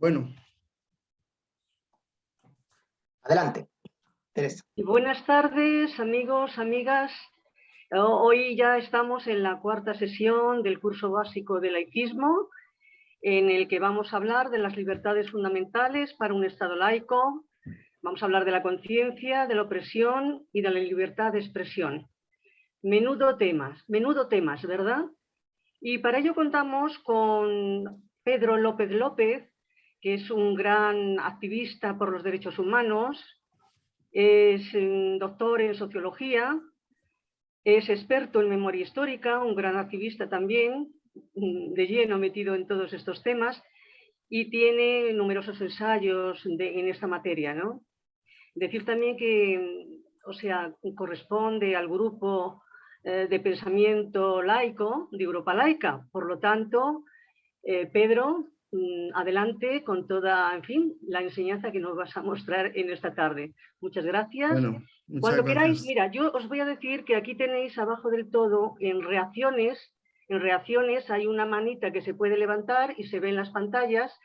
Bueno. Adelante, Teresa. Buenas tardes, amigos, amigas. Hoy ya estamos en la cuarta sesión del curso básico de laicismo, en el que vamos a hablar de las libertades fundamentales para un Estado laico. Vamos a hablar de la conciencia, de la opresión y de la libertad de expresión. Menudo temas, menudo temas, ¿verdad? Y para ello contamos con Pedro López López, que es un gran activista por los derechos humanos, es doctor en sociología, es experto en memoria histórica, un gran activista también, mm, de lleno metido en todos estos temas, y tiene numerosos ensayos en esta materia. ¿no? Decir también que, o sea, corresponde al grupo eh, de pensamiento laico de Europa Laica. Por lo tanto, eh, Pedro, mm, adelante con toda, en fin, la enseñanza que nos vas a mostrar en esta tarde. Muchas gracias. Cuando queráis, mira, yo os voy a decir que aquí tenéis abajo del todo en reacciones, en reacciones hay una manita que se puede levantar y se ve en las pantallas.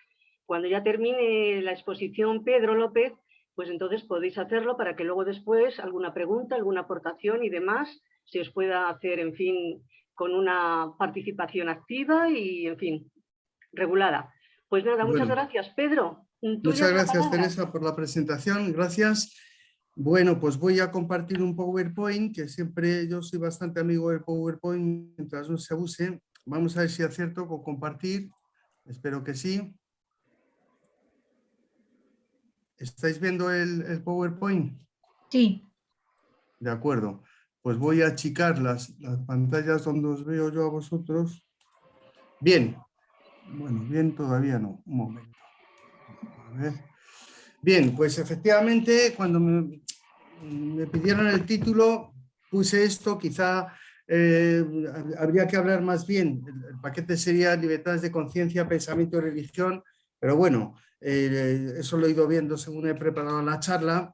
Cuando ya termine la exposición Pedro López, pues entonces podéis hacerlo para que luego después alguna pregunta, alguna aportación y demás se os pueda hacer, en fin, con una participación activa y, en fin, regulada. Pues nada, muchas gracias, Pedro. Muchas gracias, Teresa, por la presentación. Gracias. Bueno, pues voy a compartir un PowerPoint, que siempre yo soy bastante amigo del PowerPoint, mientras no se abuse. Vamos a ver si acierto con compartir. Espero que sí. ¿Estáis viendo el, el PowerPoint? Sí. De acuerdo. Pues voy a achicar las, las pantallas donde os veo yo a vosotros. Bien. Bueno, bien todavía no. Un momento. A ver. Bien, pues efectivamente cuando me, pidieron el título puse esto, quizá eh, habría que hablar más bien, el, paquete sería libertades de conciencia, pensamiento y religión, pero bueno, eh, eso lo he ido viendo según he preparado la charla.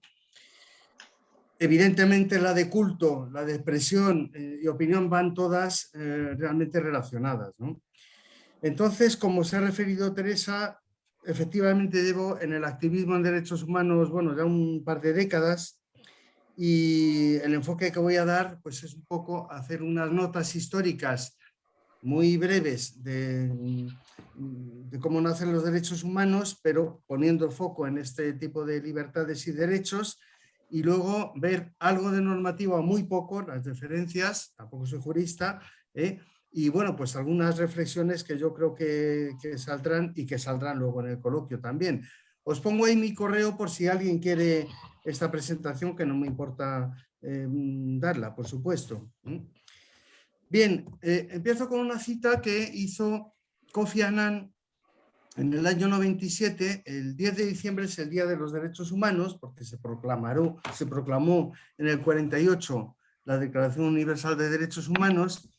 Evidentemente la de culto, la de expresión eh, y opinión van todas realmente relacionadas. Entonces, como se ha referido Teresa, efectivamente llevo en el activismo en derechos humanos, bueno, ya un par de décadas y el enfoque que voy a dar pues es un poco hacer unas notas históricas muy breves de, cómo nacen los derechos humanos, pero poniendo foco en este tipo de libertades y derechos y luego ver algo de normativa, muy poco, las diferencias, tampoco soy jurista, ¿eh? Y bueno, pues algunas reflexiones que yo creo que, saldrán y que saldrán luego en el coloquio también. Os pongo ahí mi correo por si alguien quiere esta presentación, que no me importa eh, darla, por supuesto. Bien, eh, empiezo con una cita que hizo Kofi Annan en el año 97, el 10 de diciembre es el Día de los Derechos Humanos, porque se, se proclamó en el 48 la Declaración Universal de Derechos Humanos,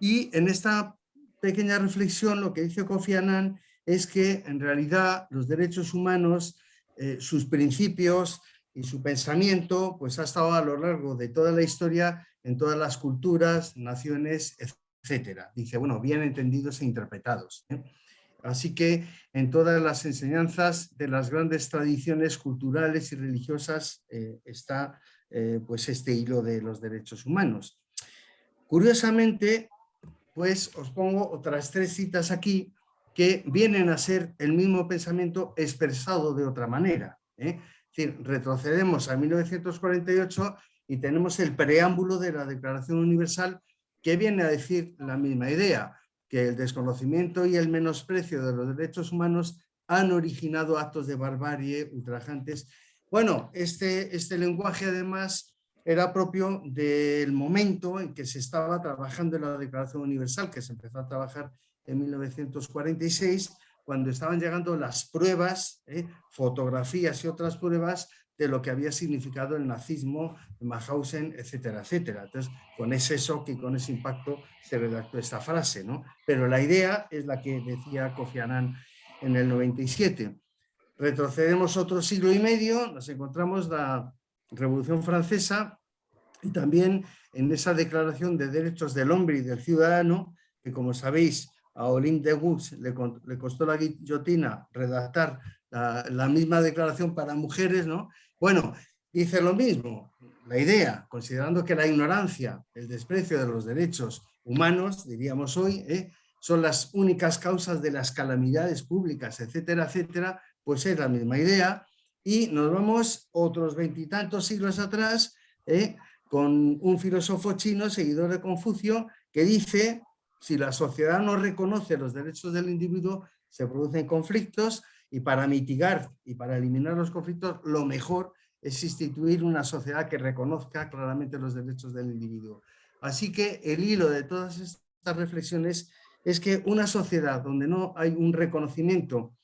y en esta pequeña reflexión lo que dice Kofi Annan es que en realidad los derechos humanos, eh, sus principios y su pensamiento pues ha estado a lo largo de toda la historia en todas las culturas, naciones, etcétera. Dice, bueno, bien entendidos e interpretados. ¿eh? Así que en todas las enseñanzas de las grandes tradiciones culturales y religiosas eh, está pues este hilo de los derechos humanos. Curiosamente, pues os pongo otras tres citas aquí que vienen a ser el mismo pensamiento expresado de otra manera. ¿eh? Es decir, retrocedemos a 1948 y tenemos el preámbulo de la Declaración Universal que viene a decir la misma idea, que el desconocimiento y el menosprecio de los derechos humanos han originado actos de barbarie ultrajantes. Bueno, este, este lenguaje además era propio del momento en que se estaba trabajando en la Declaración Universal, que se empezó a trabajar en 1946, cuando estaban llegando las pruebas, ¿eh? fotografías y otras pruebas de lo que había significado el nazismo, Mauthausen, etcétera, etcétera. Entonces, con ese shock y con ese impacto se redactó esta frase, ¿no? Pero la idea es la que decía Kofi Annan en el 97. Retrocedemos otro siglo y medio, nos encontramos la Revolución Francesa y también en esa declaración de derechos del hombre y del ciudadano, que como sabéis a Olim de Gux le, le, costó la guillotina redactar la, la, misma declaración para mujeres, ¿no? Bueno, dice lo mismo, la idea, considerando que la ignorancia, el desprecio de los derechos humanos, diríamos hoy, ¿eh? son las únicas causas de las calamidades públicas, etcétera, etcétera, pues es la misma idea. Y nos vamos otros veintitantos siglos atrás ¿eh? con un filósofo chino, seguidor de Confucio, que dice, si la sociedad no reconoce los derechos del individuo, se producen conflictos y para mitigar y para eliminar los conflictos, lo mejor es instituir una sociedad que reconozca claramente los derechos del individuo. Así que el hilo de todas estas reflexiones es que una sociedad donde no hay un reconocimiento,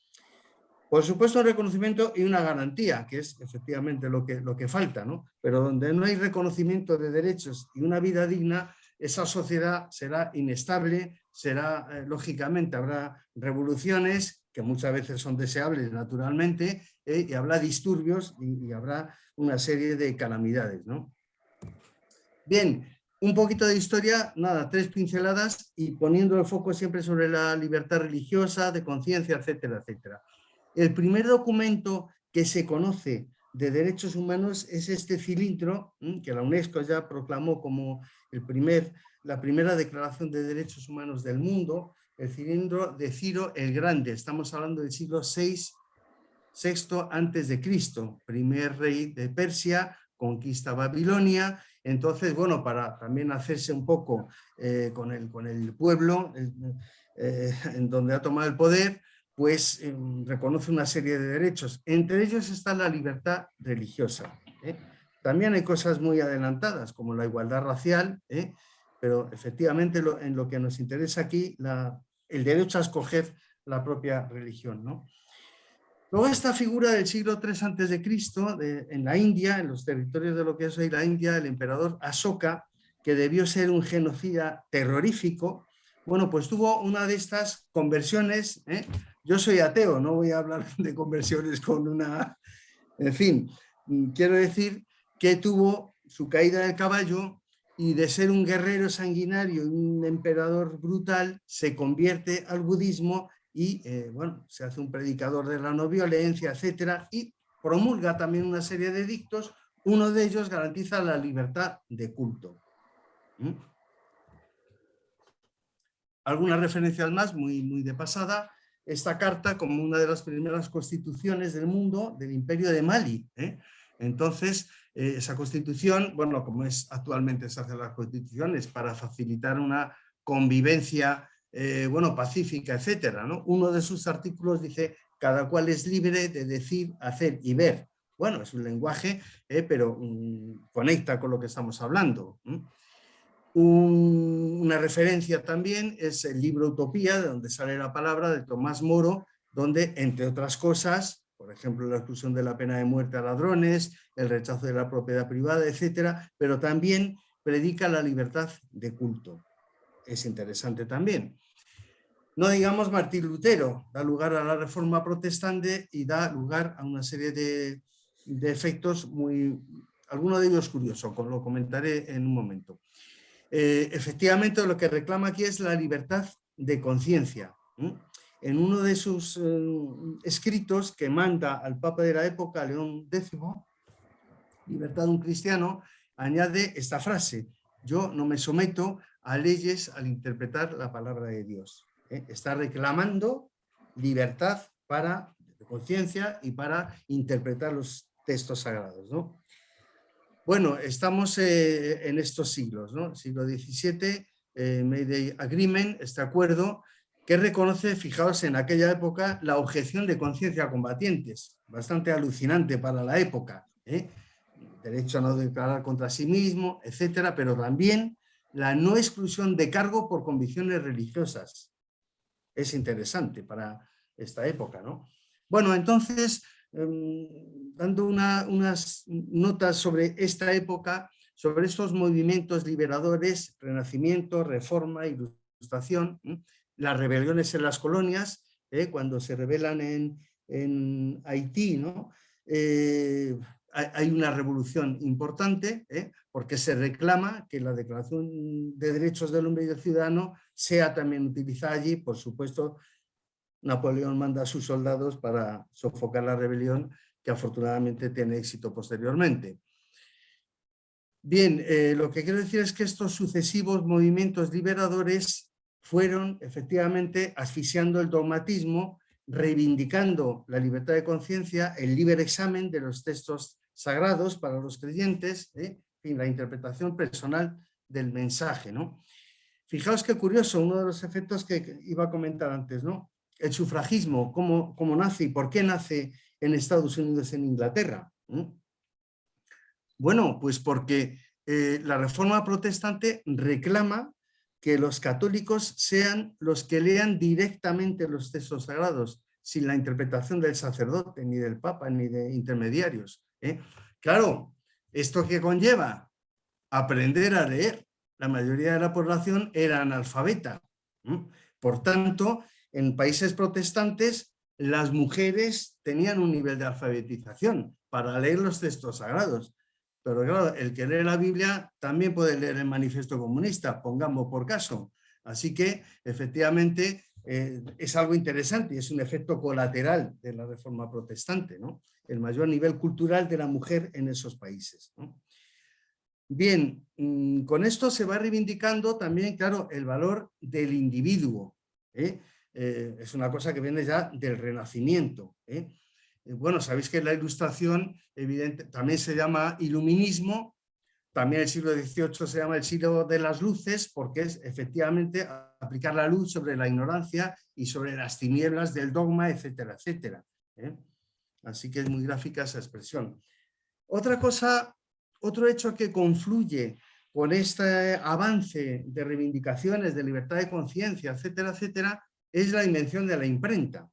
por supuesto reconocimiento y una garantía, que es efectivamente lo que, lo que falta, ¿no? pero donde no hay reconocimiento de derechos y una vida digna, esa sociedad será inestable, será, eh, lógicamente, habrá revoluciones que muchas veces son deseables naturalmente, eh, y habrá disturbios y, y, habrá una serie de calamidades. ¿no? Bien, un poquito de historia, nada, tres pinceladas y poniendo el foco siempre sobre la libertad religiosa, de conciencia, etcétera, etcétera. El primer documento que se conoce de derechos humanos es este cilindro que la UNESCO ya proclamó como el primer, la primera declaración de derechos humanos del mundo, el cilindro de Ciro el Grande, estamos hablando del siglo VI, VI antes de Cristo, primer rey de Persia, conquista Babilonia. Entonces, bueno, para también hacerse un poco eh, con, el, con el pueblo eh, en donde ha tomado el poder, pues em, reconoce una serie de derechos. Entre ellos está la libertad religiosa. ¿eh? También hay cosas muy adelantadas, como la igualdad racial, pero efectivamente en lo que nos interesa aquí, el derecho a escoger la propia religión. ¿no? Luego esta figura del siglo III a.C., en la India, en los territorios de lo que es hoy la India, el emperador Asoka, que debió ser un genocida terrorífico, bueno, pues tuvo una de estas conversiones, ¿eh? Yo soy ateo, no voy a hablar de conversiones con una... En fin, quiero decir que tuvo su caída del caballo y de ser un guerrero sanguinario un emperador brutal, se convierte al budismo y eh, bueno, se hace un predicador de la no violencia, etcétera, y promulga también una serie de dictos, uno de ellos garantiza la libertad de culto. ¿Mm? Algunas referencias más, muy, muy de pasada, esta carta como una de las primeras constituciones del mundo del imperio de Mali. ¿eh? Entonces, eh, esa constitución, bueno, como es actualmente se hace las constituciones, para facilitar una convivencia eh, bueno, pacífica, etcétera. ¿no? Uno de sus artículos dice, cada cual es libre de decir, hacer y ver. Bueno, es un lenguaje, pero mm, conecta con lo que estamos hablando. Una referencia también es el libro Utopía, de donde sale la palabra de Tomás Moro, donde, entre otras cosas, por ejemplo, la exclusión de la pena de muerte a ladrones, el rechazo de la propiedad privada, etcétera, pero también predica la libertad de culto. Es interesante también. No digamos Martín Lutero, da lugar a la reforma protestante y da lugar a una serie de, efectos muy, alguno de ellos curioso, lo comentaré en un momento. Eh, efectivamente lo que reclama aquí es la libertad de conciencia. En uno de sus eh, escritos que manda al Papa de la época, León X, Libertad de un cristiano, añade esta frase, yo no me someto a leyes al interpretar la palabra de Dios. ¿eh? está reclamando libertad para conciencia y para interpretar los textos sagrados. ¿no? Bueno, estamos eh, en estos siglos, ¿no? siglo XVII, eh, Mayday Agreement, este acuerdo que reconoce, fijaos en aquella época, la objeción de conciencia a combatientes, bastante alucinante para la época, derecho a no declarar contra sí mismo, etcétera, pero también la no exclusión de cargo por convicciones religiosas, es interesante para esta época. ¿no? Bueno, entonces, em, dando unas notas sobre esta época, sobre estos movimientos liberadores, renacimiento, reforma, ilustración, las rebeliones en las colonias, ¿eh? cuando se rebelan en, Haití, ¿no? Eh, hay una revolución importante ¿eh? porque se reclama que la Declaración de Derechos del Hombre y del Ciudadano sea también utilizada allí. Por supuesto, Napoleón manda a sus soldados para sofocar la rebelión que afortunadamente tiene éxito posteriormente. Bien, eh, lo que quiero decir es que estos sucesivos movimientos liberadores fueron efectivamente asfixiando el dogmatismo, reivindicando la libertad de conciencia, el libre examen de los textos sagrados para los creyentes, ¿eh? la interpretación personal del mensaje. ¿no? Fijaos qué curioso, uno de los efectos que iba a comentar antes, ¿no? El sufragismo, cómo, cómo nace y por qué nace en Estados Unidos, en Inglaterra. Bueno, pues porque eh, la reforma protestante reclama que los católicos sean los que lean directamente los textos sagrados, sin la interpretación del sacerdote, ni del papa, ni de intermediarios. ¿eh? Claro, ¿esto qué conlleva? Aprender a leer. La mayoría de la población era analfabeta. Por tanto, en países protestantes, las mujeres tenían un nivel de alfabetización para leer los textos sagrados. Pero claro, el que lee la Biblia también puede leer el manifiesto comunista, pongamos por caso. Así que, efectivamente, eh, es algo interesante y es un efecto colateral de la reforma protestante, ¿no? el mayor nivel cultural de la mujer en esos países. Bien, mm, con esto se va reivindicando también, claro, el valor del individuo. ¿eh? Eh, es una cosa que viene ya del Renacimiento. Bueno, sabéis que la ilustración evidente, también se llama iluminismo, también el siglo XVIII se llama el siglo de las luces porque es efectivamente aplicar la luz sobre la ignorancia y sobre las tinieblas del dogma, etcétera, etcétera. ¿eh? Así que es muy gráfica esa expresión. Otra cosa, otro hecho que confluye con este avance de reivindicaciones de libertad de conciencia, etcétera, etcétera, es la invención de la imprenta.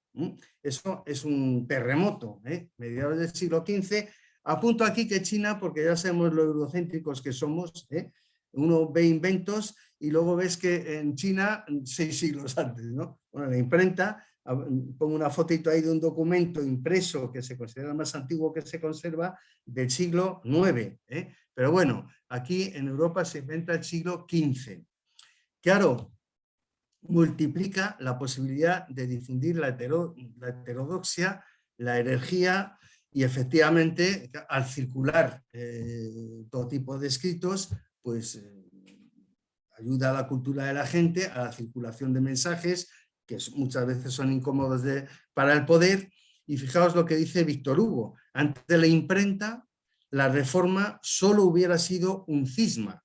Eso es un terremoto, ¿eh? mediados del siglo XV. Apunto aquí que China, porque ya sabemos lo eurocéntricos que somos, ¿eh? uno ve inventos y luego ves que en China, seis siglos antes, ¿no? Bueno, la imprenta, pongo una fotito ahí de un documento impreso que se considera más antiguo que se conserva del siglo IX. ¿eh? Pero bueno, aquí en Europa se inventa el siglo XV. Claro, multiplica la posibilidad de difundir la, heterodoxia, la herejía y efectivamente al circular eh, todo tipo de escritos, pues eh, ayuda a la cultura de la gente, a la circulación de mensajes que muchas veces son incómodos para el poder. Y fijaos lo que dice Víctor Hugo, ante la imprenta la reforma solo hubiera sido un cisma.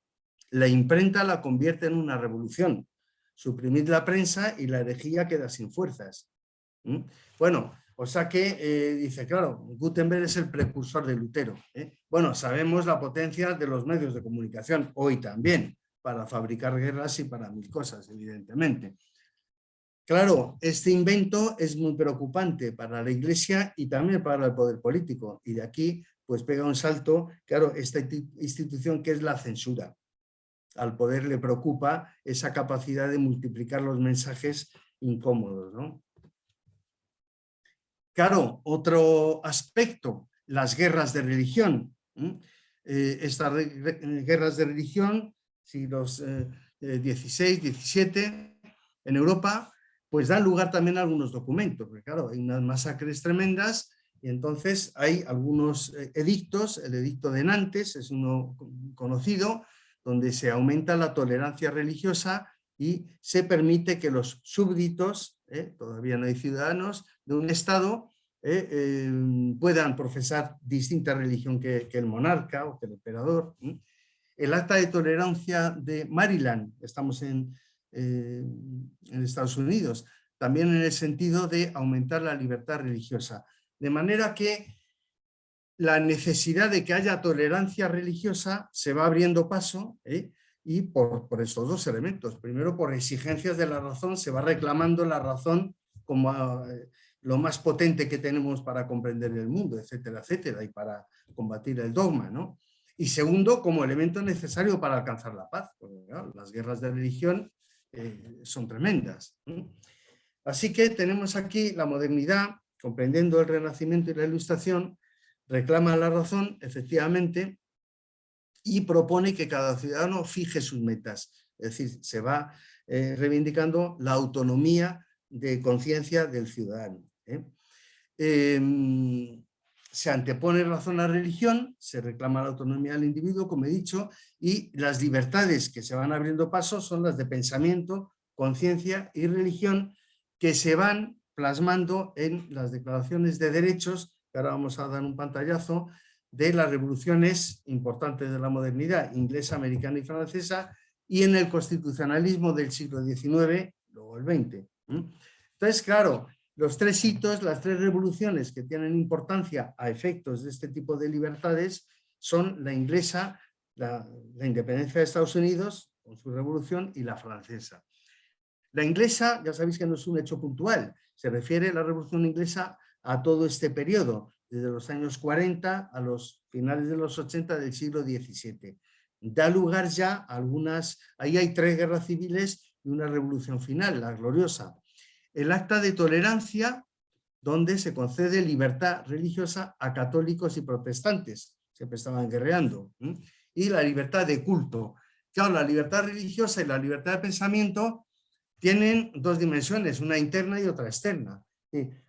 La imprenta la convierte en una revolución suprimid la prensa y la herejía queda sin fuerzas. Bueno, o sea que eh, dice, claro, Gutenberg es el precursor de Lutero. ¿eh? Bueno, sabemos la potencia de los medios de comunicación, hoy también, para fabricar guerras y para mil cosas, evidentemente. Claro, este invento es muy preocupante para la Iglesia y también para el poder político. Y de aquí, pues pega un salto, claro, esta institución que es la censura al poder le preocupa esa capacidad de multiplicar los mensajes incómodos. Claro, otro aspecto, las guerras de religión. Eh, estas guerras de religión, siglos XVI, eh, XVII, en Europa, pues dan lugar también a algunos documentos, porque claro, hay unas masacres tremendas y entonces hay algunos eh, edictos, el edicto de Nantes es uno conocido, donde se aumenta la tolerancia religiosa y se permite que los súbditos, ¿eh? todavía no hay ciudadanos, de un Estado ¿eh? em, puedan profesar distinta religión que, el monarca o que el emperador. El acta de tolerancia de Maryland, estamos en, eh, en Estados Unidos, también en el sentido de aumentar la libertad religiosa. De manera que la necesidad de que haya tolerancia religiosa se va abriendo paso ¿eh? y por, estos dos elementos. Primero, por exigencias de la razón, se va reclamando la razón como eh, lo más potente que tenemos para comprender el mundo, etcétera, etcétera, y para combatir el dogma. ¿no? Y segundo, como elemento necesario para alcanzar la paz, las guerras de religión eh, son tremendas. Así que tenemos aquí la modernidad, comprendiendo el Renacimiento y la Ilustración, reclama la razón, efectivamente, y propone que cada ciudadano fije sus metas. Es decir, se va eh, reivindicando la autonomía de conciencia del ciudadano. ¿eh? Em, se antepone razón a religión, se reclama la autonomía del individuo, como he dicho, y las libertades que se van abriendo paso son las de pensamiento, conciencia y religión que se van plasmando en las declaraciones de derechos, que ahora vamos a dar un pantallazo, de las revoluciones importantes de la modernidad, inglesa, americana y francesa, y en el constitucionalismo del siglo XIX, luego el XX. Entonces, claro, los tres hitos, las tres revoluciones que tienen importancia a efectos de este tipo de libertades son la inglesa, la, independencia de Estados Unidos con su revolución y la francesa. La inglesa, ya sabéis que no es un hecho puntual, se refiere a la revolución inglesa a todo este periodo, desde los años 40 a los finales de los 80 del siglo XVII. Da lugar ya a algunas, ahí hay tres guerras civiles y una revolución final, la gloriosa el acta de tolerancia donde se concede libertad religiosa a católicos y protestantes, siempre estaban guerreando, y la libertad de culto. Claro, la libertad religiosa y la libertad de pensamiento tienen dos dimensiones, una interna y otra externa.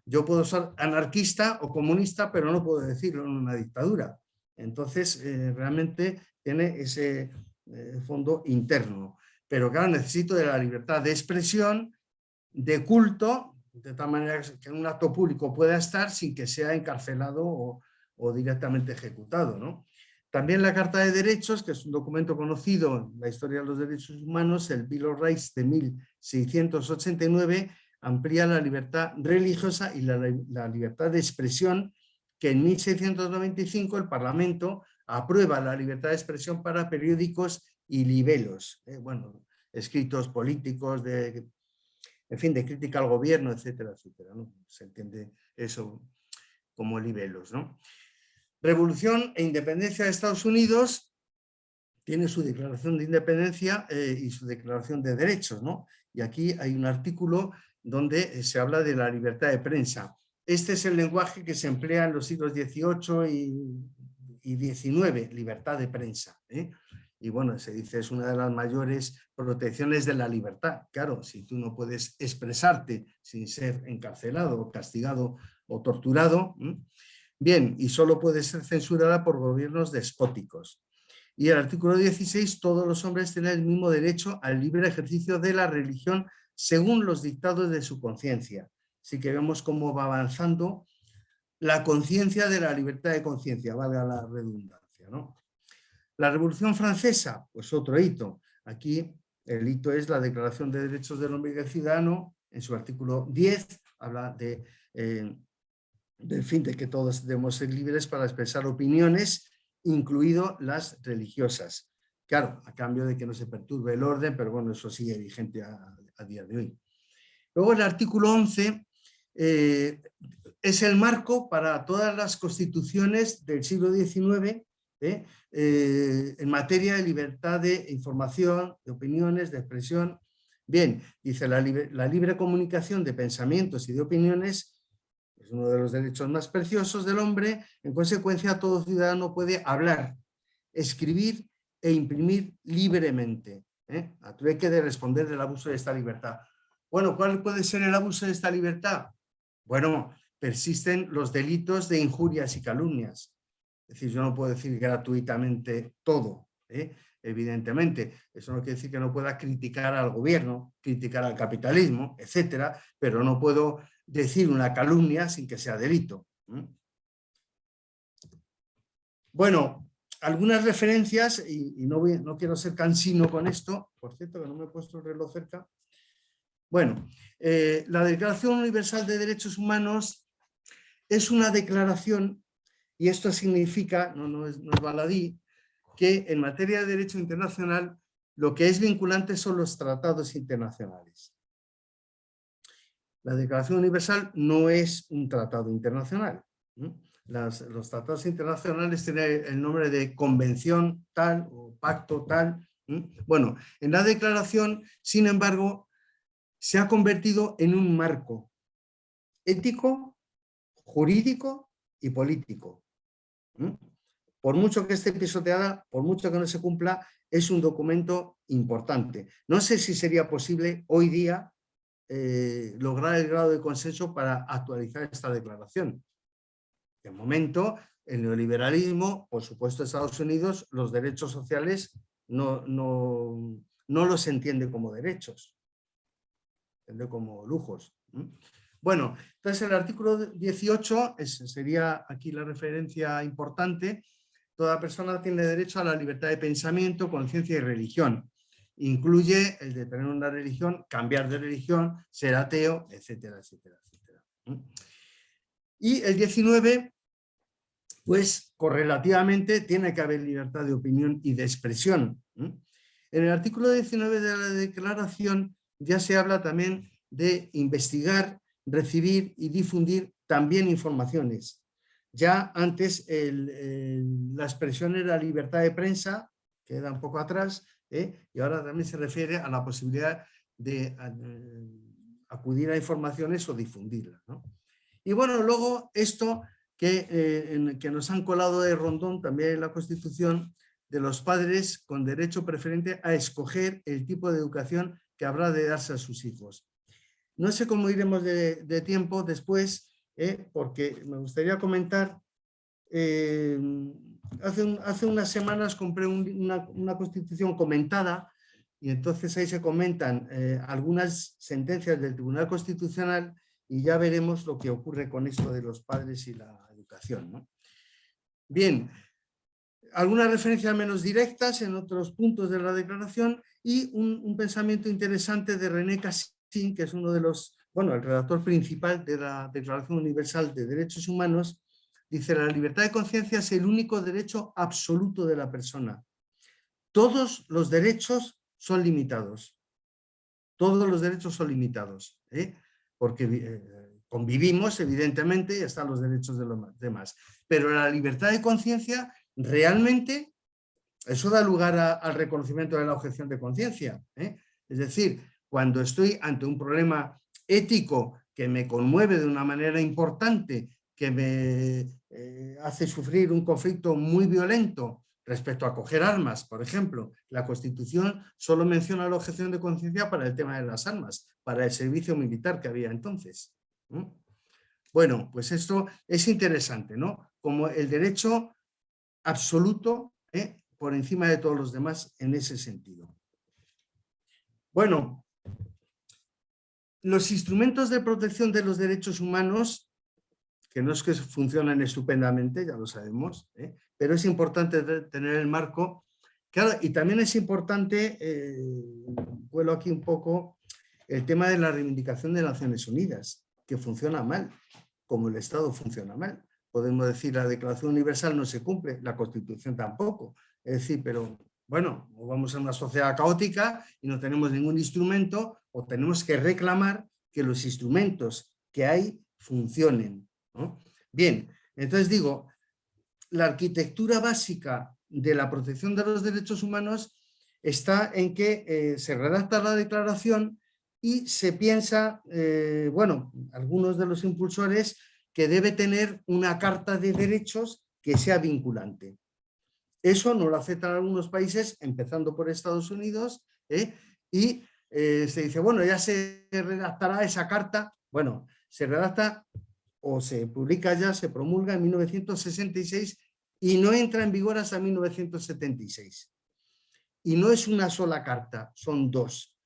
Yo puedo ser anarquista o comunista, pero no puedo decirlo en una dictadura. Entonces, eh, realmente tiene ese eh, fondo interno. Pero claro, necesito de la libertad de expresión de culto, de tal manera que un acto público pueda estar sin que sea encarcelado o, directamente ejecutado. ¿no? También la Carta de Derechos, que es un documento conocido en la historia de los derechos humanos, el Bill of Rights de 1689, amplía la libertad religiosa y la, libertad de expresión, que en 1695 el Parlamento aprueba la libertad de expresión para periódicos y libelos, eh, bueno, escritos políticos de en fin, de crítica al gobierno, etcétera, etcétera. Se entiende eso como libelos. ¿no? Revolución e independencia de Estados Unidos tiene su declaración de independencia eh, y su declaración de derechos. ¿no? Y aquí hay un artículo donde eh, se habla de la libertad de prensa. Este es el lenguaje que se emplea en los siglos XVIII y, XIX, libertad de prensa. ¿eh? y bueno, se dice es una de las mayores protecciones de la libertad. Claro, si tú no puedes expresarte sin ser encarcelado, castigado o torturado, bien, y solo puede ser censurada por gobiernos despóticos. Y el artículo 16, todos los hombres tienen el mismo derecho al libre ejercicio de la religión según los dictados de su conciencia. Así que vemos cómo va avanzando la conciencia de la libertad de conciencia, valga la redundancia. ¿no? La Revolución Francesa, pues otro hito. Aquí el hito es la Declaración de Derechos del Hombre y del Ciudadano, en su artículo 10, habla de, eh, fin, de que todos debemos ser libres para expresar opiniones, incluido las religiosas. Claro, a cambio de que no se perturbe el orden, pero bueno, eso sigue vigente a, día de hoy. Luego el artículo 11 eh, es el marco para todas las constituciones del siglo XIX ¿eh? Eh, en materia de libertad de información, de opiniones, de expresión. Bien, dice la libre, comunicación de pensamientos y de opiniones es uno de los derechos más preciosos del hombre, en consecuencia todo ciudadano puede hablar, escribir e imprimir libremente, ¿eh? a que de responder del abuso de esta libertad. Bueno, ¿cuál puede ser el abuso de esta libertad? Bueno, persisten los delitos de injurias y calumnias, es decir, yo no puedo decir gratuitamente todo, ¿eh? evidentemente. Eso no quiere decir que no pueda criticar al gobierno, criticar al capitalismo, etcétera, pero no puedo decir una calumnia sin que sea delito. Bueno, algunas referencias, y, no, no, quiero ser cansino con esto, por cierto que no me he puesto el reloj cerca. Bueno, eh, la Declaración Universal de Derechos Humanos es una declaración y esto significa, no, no, es, baladí, que en materia de derecho internacional lo que es vinculante son los tratados internacionales. La Declaración Universal no es un tratado internacional. Los tratados internacionales tienen el nombre de convención tal o pacto tal. Bueno, en la declaración, sin embargo, se ha convertido en un marco ético, jurídico y político Por mucho que esté pisoteada, por mucho que no se cumpla, es un documento importante. No sé si sería posible hoy día eh, lograr el grado de consenso para actualizar esta declaración. De momento, el neoliberalismo, por supuesto Estados Unidos, los derechos sociales no, no, no los entiende como derechos, entiende como lujos. Bueno, entonces el artículo 18 sería aquí la referencia importante. Toda persona tiene derecho a la libertad de pensamiento, conciencia y religión. Incluye el de tener una religión, cambiar de religión, ser ateo, etcétera, etcétera, etcétera. Y el 19, pues correlativamente tiene que haber libertad de opinión y de expresión. En el artículo 19 de la declaración ya se habla también de investigar recibir y difundir también informaciones. Ya antes la expresión era libertad de prensa, queda un poco atrás, ¿eh? y ahora también se refiere a la posibilidad de acudir a informaciones o difundirlas. Y bueno, luego esto que, eh, que nos han colado de rondón también en la Constitución, de los padres con derecho preferente a escoger el tipo de educación que habrá de darse a sus hijos. No sé cómo iremos de, tiempo después, ¿eh? porque me gustaría comentar, eh, hace, hace, unas semanas compré una, constitución comentada y entonces ahí se comentan algunas sentencias del Tribunal Constitucional y ya veremos lo que ocurre con esto de los padres y la educación. Bien, algunas referencias menos directas en otros puntos de la declaración y un, un pensamiento interesante de René Cassin que es uno de los, bueno, el redactor principal de la Declaración Universal de Derechos Humanos, dice la libertad de conciencia es el único derecho absoluto de la persona. Todos los derechos son limitados. Todos los derechos son limitados, ¿eh? Porque eh, convivimos, evidentemente, y están los derechos de los demás. Pero la libertad de conciencia, realmente, eso da lugar al reconocimiento de la objeción de conciencia. ¿eh? Es decir, cuando estoy ante un problema ético que me conmueve de una manera importante, que me eh, hace sufrir un conflicto muy violento respecto a coger armas, por ejemplo, la Constitución solo menciona la objeción de conciencia para el tema de las armas, para el servicio militar que había entonces. Bueno, pues esto es interesante, ¿no? Como el derecho absoluto ¿eh? por encima de todos los demás en ese sentido. Bueno, los instrumentos de protección de los derechos humanos, que no es que funcionen estupendamente, ya lo sabemos, ¿eh? pero es importante tener el marco. Claro, y también es importante, eh, vuelo aquí un poco, el tema de la reivindicación de Naciones Unidas, que funciona mal, como el Estado funciona mal. Podemos decir, la Declaración Universal no se cumple, la Constitución tampoco. Es decir, pero bueno, o vamos a una sociedad caótica y no tenemos ningún instrumento o tenemos que reclamar que los instrumentos que hay funcionen. Bien, entonces digo, la arquitectura básica de la protección de los derechos humanos está en que eh, se redacta la declaración y se piensa, eh, bueno, algunos de los impulsores, que debe tener una carta de derechos que sea vinculante. Eso no lo aceptan algunos países, empezando por Estados Unidos, ¿eh? y se dice, bueno, ya se redactará esa carta. Bueno, se redacta o se publica ya, se promulga en 1966 y no entra en vigor hasta 1976. Y no es una sola carta, son dos,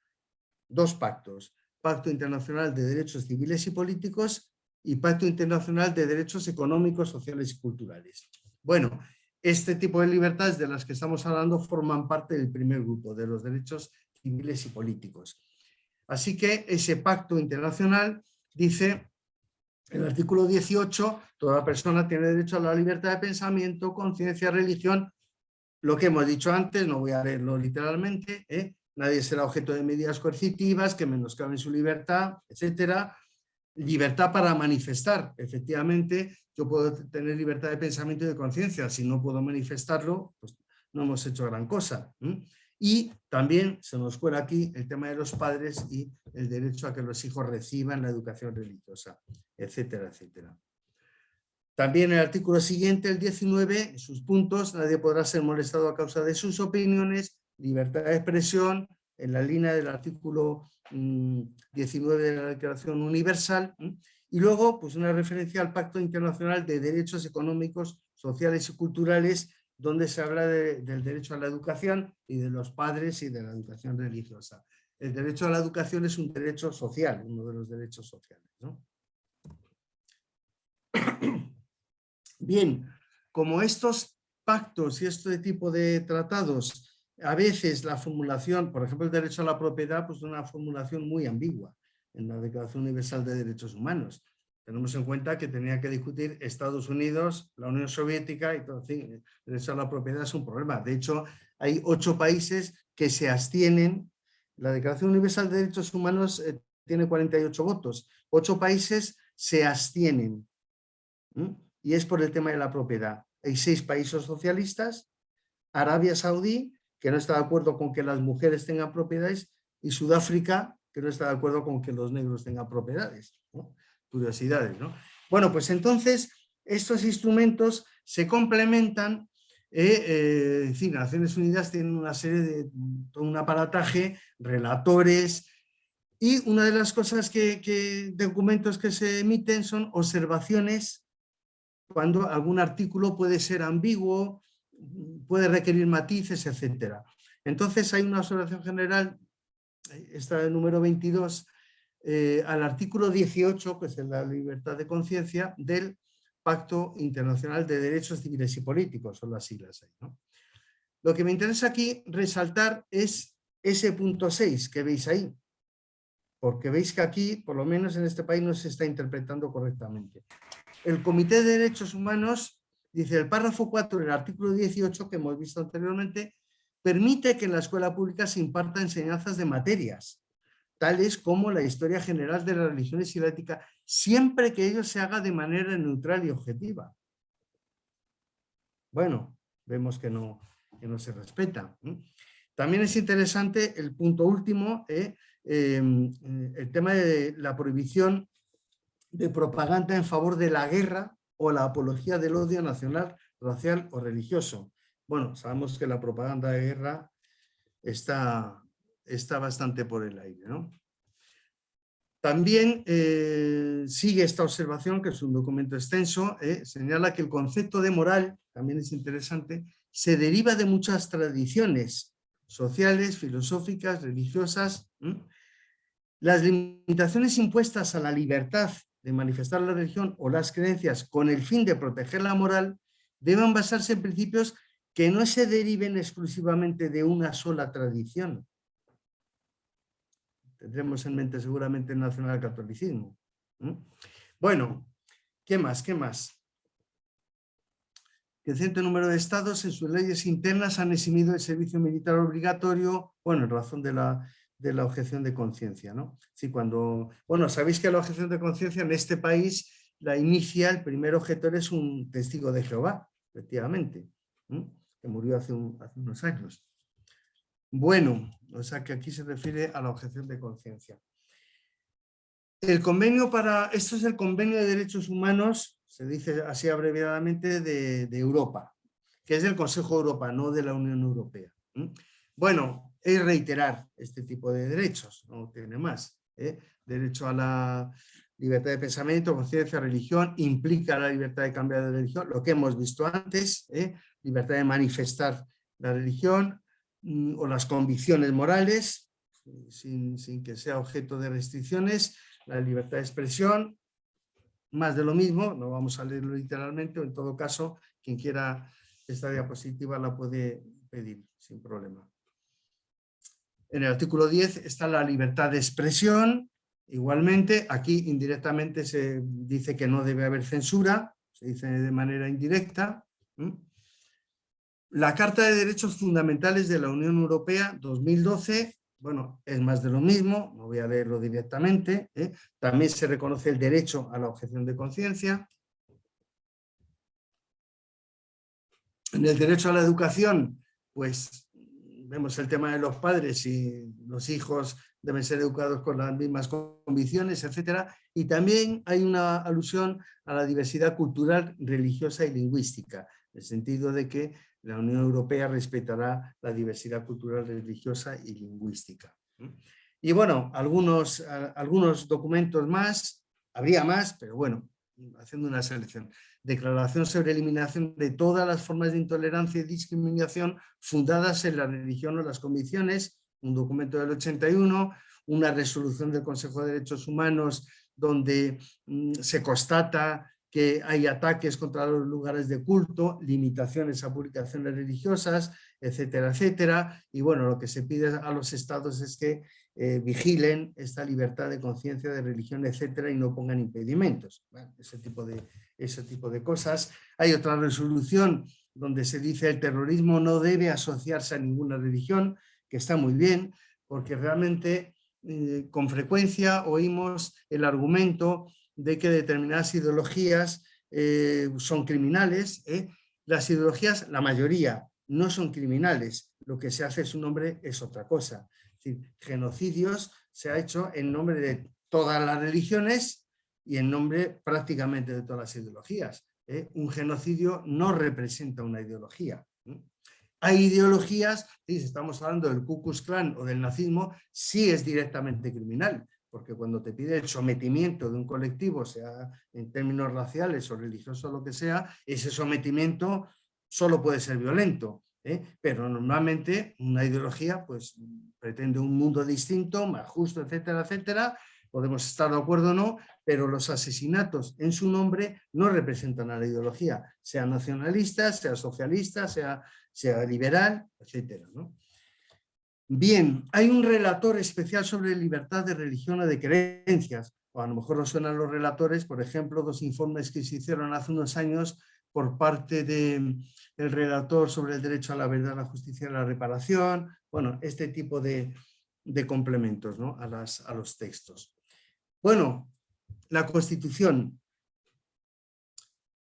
dos pactos. Pacto Internacional de Derechos Civiles y Políticos y Pacto Internacional de Derechos Económicos, Sociales y Culturales. Bueno, este tipo de libertades de las que estamos hablando forman parte del primer grupo, de los derechos civiles y políticos. Así que ese pacto internacional dice, el artículo 18, toda persona tiene derecho a la libertad de pensamiento, conciencia, religión, lo que hemos dicho antes, no voy a leerlo literalmente, ¿eh? nadie será objeto de medidas coercitivas que menoscaben su libertad, etcétera, libertad para manifestar. Efectivamente, yo puedo tener libertad de pensamiento y de conciencia. Si no puedo manifestarlo, pues no hemos hecho gran cosa. Y también se nos cuela aquí el tema de los padres y el derecho a que los hijos reciban la educación religiosa, etcétera, etcétera. También el artículo siguiente, el 19, en sus puntos, nadie podrá ser molestado a causa de sus opiniones, libertad de expresión, en la línea del artículo 19 mm, de la Declaración Universal, y luego pues una referencia al Pacto Internacional de Derechos Económicos, Sociales y Culturales, donde se habla del derecho a la educación y de los padres y de la educación religiosa. El derecho a la educación es un derecho social, uno de los derechos sociales. Bien, como estos pactos y este tipo de tratados, a veces la formulación, por ejemplo el derecho a la propiedad, pues es una formulación muy ambigua en la Declaración Universal de Derechos Humanos. Tenemos en cuenta que tenía que discutir Estados Unidos, la Unión Soviética y todo. En derecho a la propiedad es un problema. De hecho, hay ocho países que se abstienen. La Declaración Universal de Derechos Humanos eh, tiene 48 votos. Ocho países se abstienen. Y es por el tema de la propiedad. Hay seis países socialistas, Arabia Saudí, que no está de acuerdo con que las mujeres tengan propiedades, y Sudáfrica, que no está de acuerdo con que los negros tengan propiedades. Curiosidades, ¿no? Bueno, pues entonces estos instrumentos se complementan, eh, eh, en fin, Naciones Unidas tienen una serie de, un aparataje, relatores, y una de las cosas que, que, documentos que se emiten son observaciones cuando algún artículo puede ser ambiguo, puede requerir matices, etc. Entonces hay una observación general, esta el número 22, eh, al artículo 18, que es la libertad de conciencia, del Pacto Internacional de Derechos Civiles y Políticos, son las siglas ahí. Lo que me interesa aquí resaltar es ese punto 6 que veis ahí, porque veis que aquí, por lo menos en este país, no se está interpretando correctamente. El Comité de Derechos Humanos, dice el párrafo 4 del artículo 18 que hemos visto anteriormente, permite que en la escuela pública se imparta enseñanzas de materias, tales como la historia general de las religiones y la ética, siempre que ello se haga de manera neutral y objetiva. Bueno, vemos que no, no se respeta. También es interesante el punto último, ¿eh? Em, eh, el tema de la prohibición de propaganda en favor de la guerra o la apología del odio nacional, racial o religioso. Bueno, sabemos que la propaganda de guerra está, está bastante por el aire. ¿no? También eh, sigue esta observación, que es un documento extenso, eh, señala que el concepto de moral, también es interesante, se deriva de muchas tradiciones sociales, filosóficas, religiosas. Las limitaciones impuestas a la libertad de manifestar la religión o las creencias con el fin de proteger la moral deben basarse en principios que no se deriven exclusivamente de una sola tradición. Tendremos en mente seguramente el nacionalcatolicismo. Bueno, ¿qué más? ¿Qué más? Creciente número de estados en sus leyes internas han eximido el servicio militar obligatorio, bueno, en razón de la de la objeción de conciencia. ¿no? Sí, cuando, bueno, sabéis que la objeción de conciencia en este país la inicia, el primer objetor es un testigo de Jehová, efectivamente, que murió hace, unos años. Bueno, o sea que aquí se refiere a la objeción de conciencia. El convenio para, esto es el convenio de derechos humanos, se dice así abreviadamente, de, Europa, que es del Consejo de Europa, no de la Unión Europea. Bueno, es reiterar este tipo de derechos, no tiene más. ¿eh? Derecho a la libertad de pensamiento, conciencia, religión, implica la libertad de cambiar de religión, lo que hemos visto antes, ¿eh? libertad de manifestar la religión o las convicciones morales, sin, sin, que sea objeto de restricciones, la libertad de expresión, más de lo mismo, no vamos a leerlo literalmente, o en todo caso, quien quiera esta diapositiva la puede pedir sin problema. En el artículo 10 está la libertad de expresión. Igualmente, aquí indirectamente se dice que no debe haber censura, se dice de manera indirecta. La Carta de Derechos Fundamentales de la Unión Europea 2012, bueno, es más de lo mismo, no voy a leerlo directamente. ¿eh? También se reconoce el derecho a la objeción de conciencia. En el derecho a la educación, pues vemos el tema de los padres y los hijos deben ser educados con las mismas convicciones, etc. Y también hay una alusión a la diversidad cultural, religiosa y lingüística, en el sentido de que la Unión Europea respetará la diversidad cultural, religiosa y lingüística. Y bueno, algunos, algunos documentos más, habría más, pero bueno, haciendo una selección. Declaración sobre eliminación de todas las formas de intolerancia y discriminación fundadas en la religión o las convicciones, un documento del 81, una resolución del Consejo de Derechos Humanos donde mm, se constata que hay ataques contra los lugares de culto, limitaciones a publicaciones religiosas, etcétera, etcétera. Y bueno, lo que se pide a los estados es que eh, vigilen esta libertad de conciencia, de religión, etcétera, y no pongan impedimentos. ese, tipo de, ese tipo de cosas. Hay otra resolución donde se dice el terrorismo no debe asociarse a ninguna religión, que está muy bien, porque realmente eh, con frecuencia oímos el argumento de que determinadas ideologías eh, son criminales. ¿eh? Las ideologías, la mayoría, no son criminales. Lo que se hace en su nombre es otra cosa. genocidios se ha hecho en nombre de todas las religiones y en nombre prácticamente de todas las ideologías. ¿eh? Un genocidio no representa una ideología. Hay ideologías, si estamos hablando del Ku Klux Klan o del nazismo, sí es directamente criminal, porque cuando te pide el sometimiento de un colectivo, sea en términos raciales o religiosos o lo que sea, ese sometimiento solo puede ser violento. ¿eh? Pero normalmente una ideología pues, pretende un mundo distinto, más justo, etcétera, etcétera. Podemos estar de acuerdo o no, pero los asesinatos en su nombre no representan a la ideología, sea nacionalista, sea socialista, sea, sea liberal, etcétera. ¿no? Bien, hay un relator especial sobre libertad de religión o de creencias, o a lo mejor nos suenan los relatores, por ejemplo, dos informes que se hicieron hace unos años por parte del relator sobre el derecho a la verdad, la justicia y la reparación, bueno, este tipo de, complementos ¿no? a, las, a los textos. Bueno, la Constitución,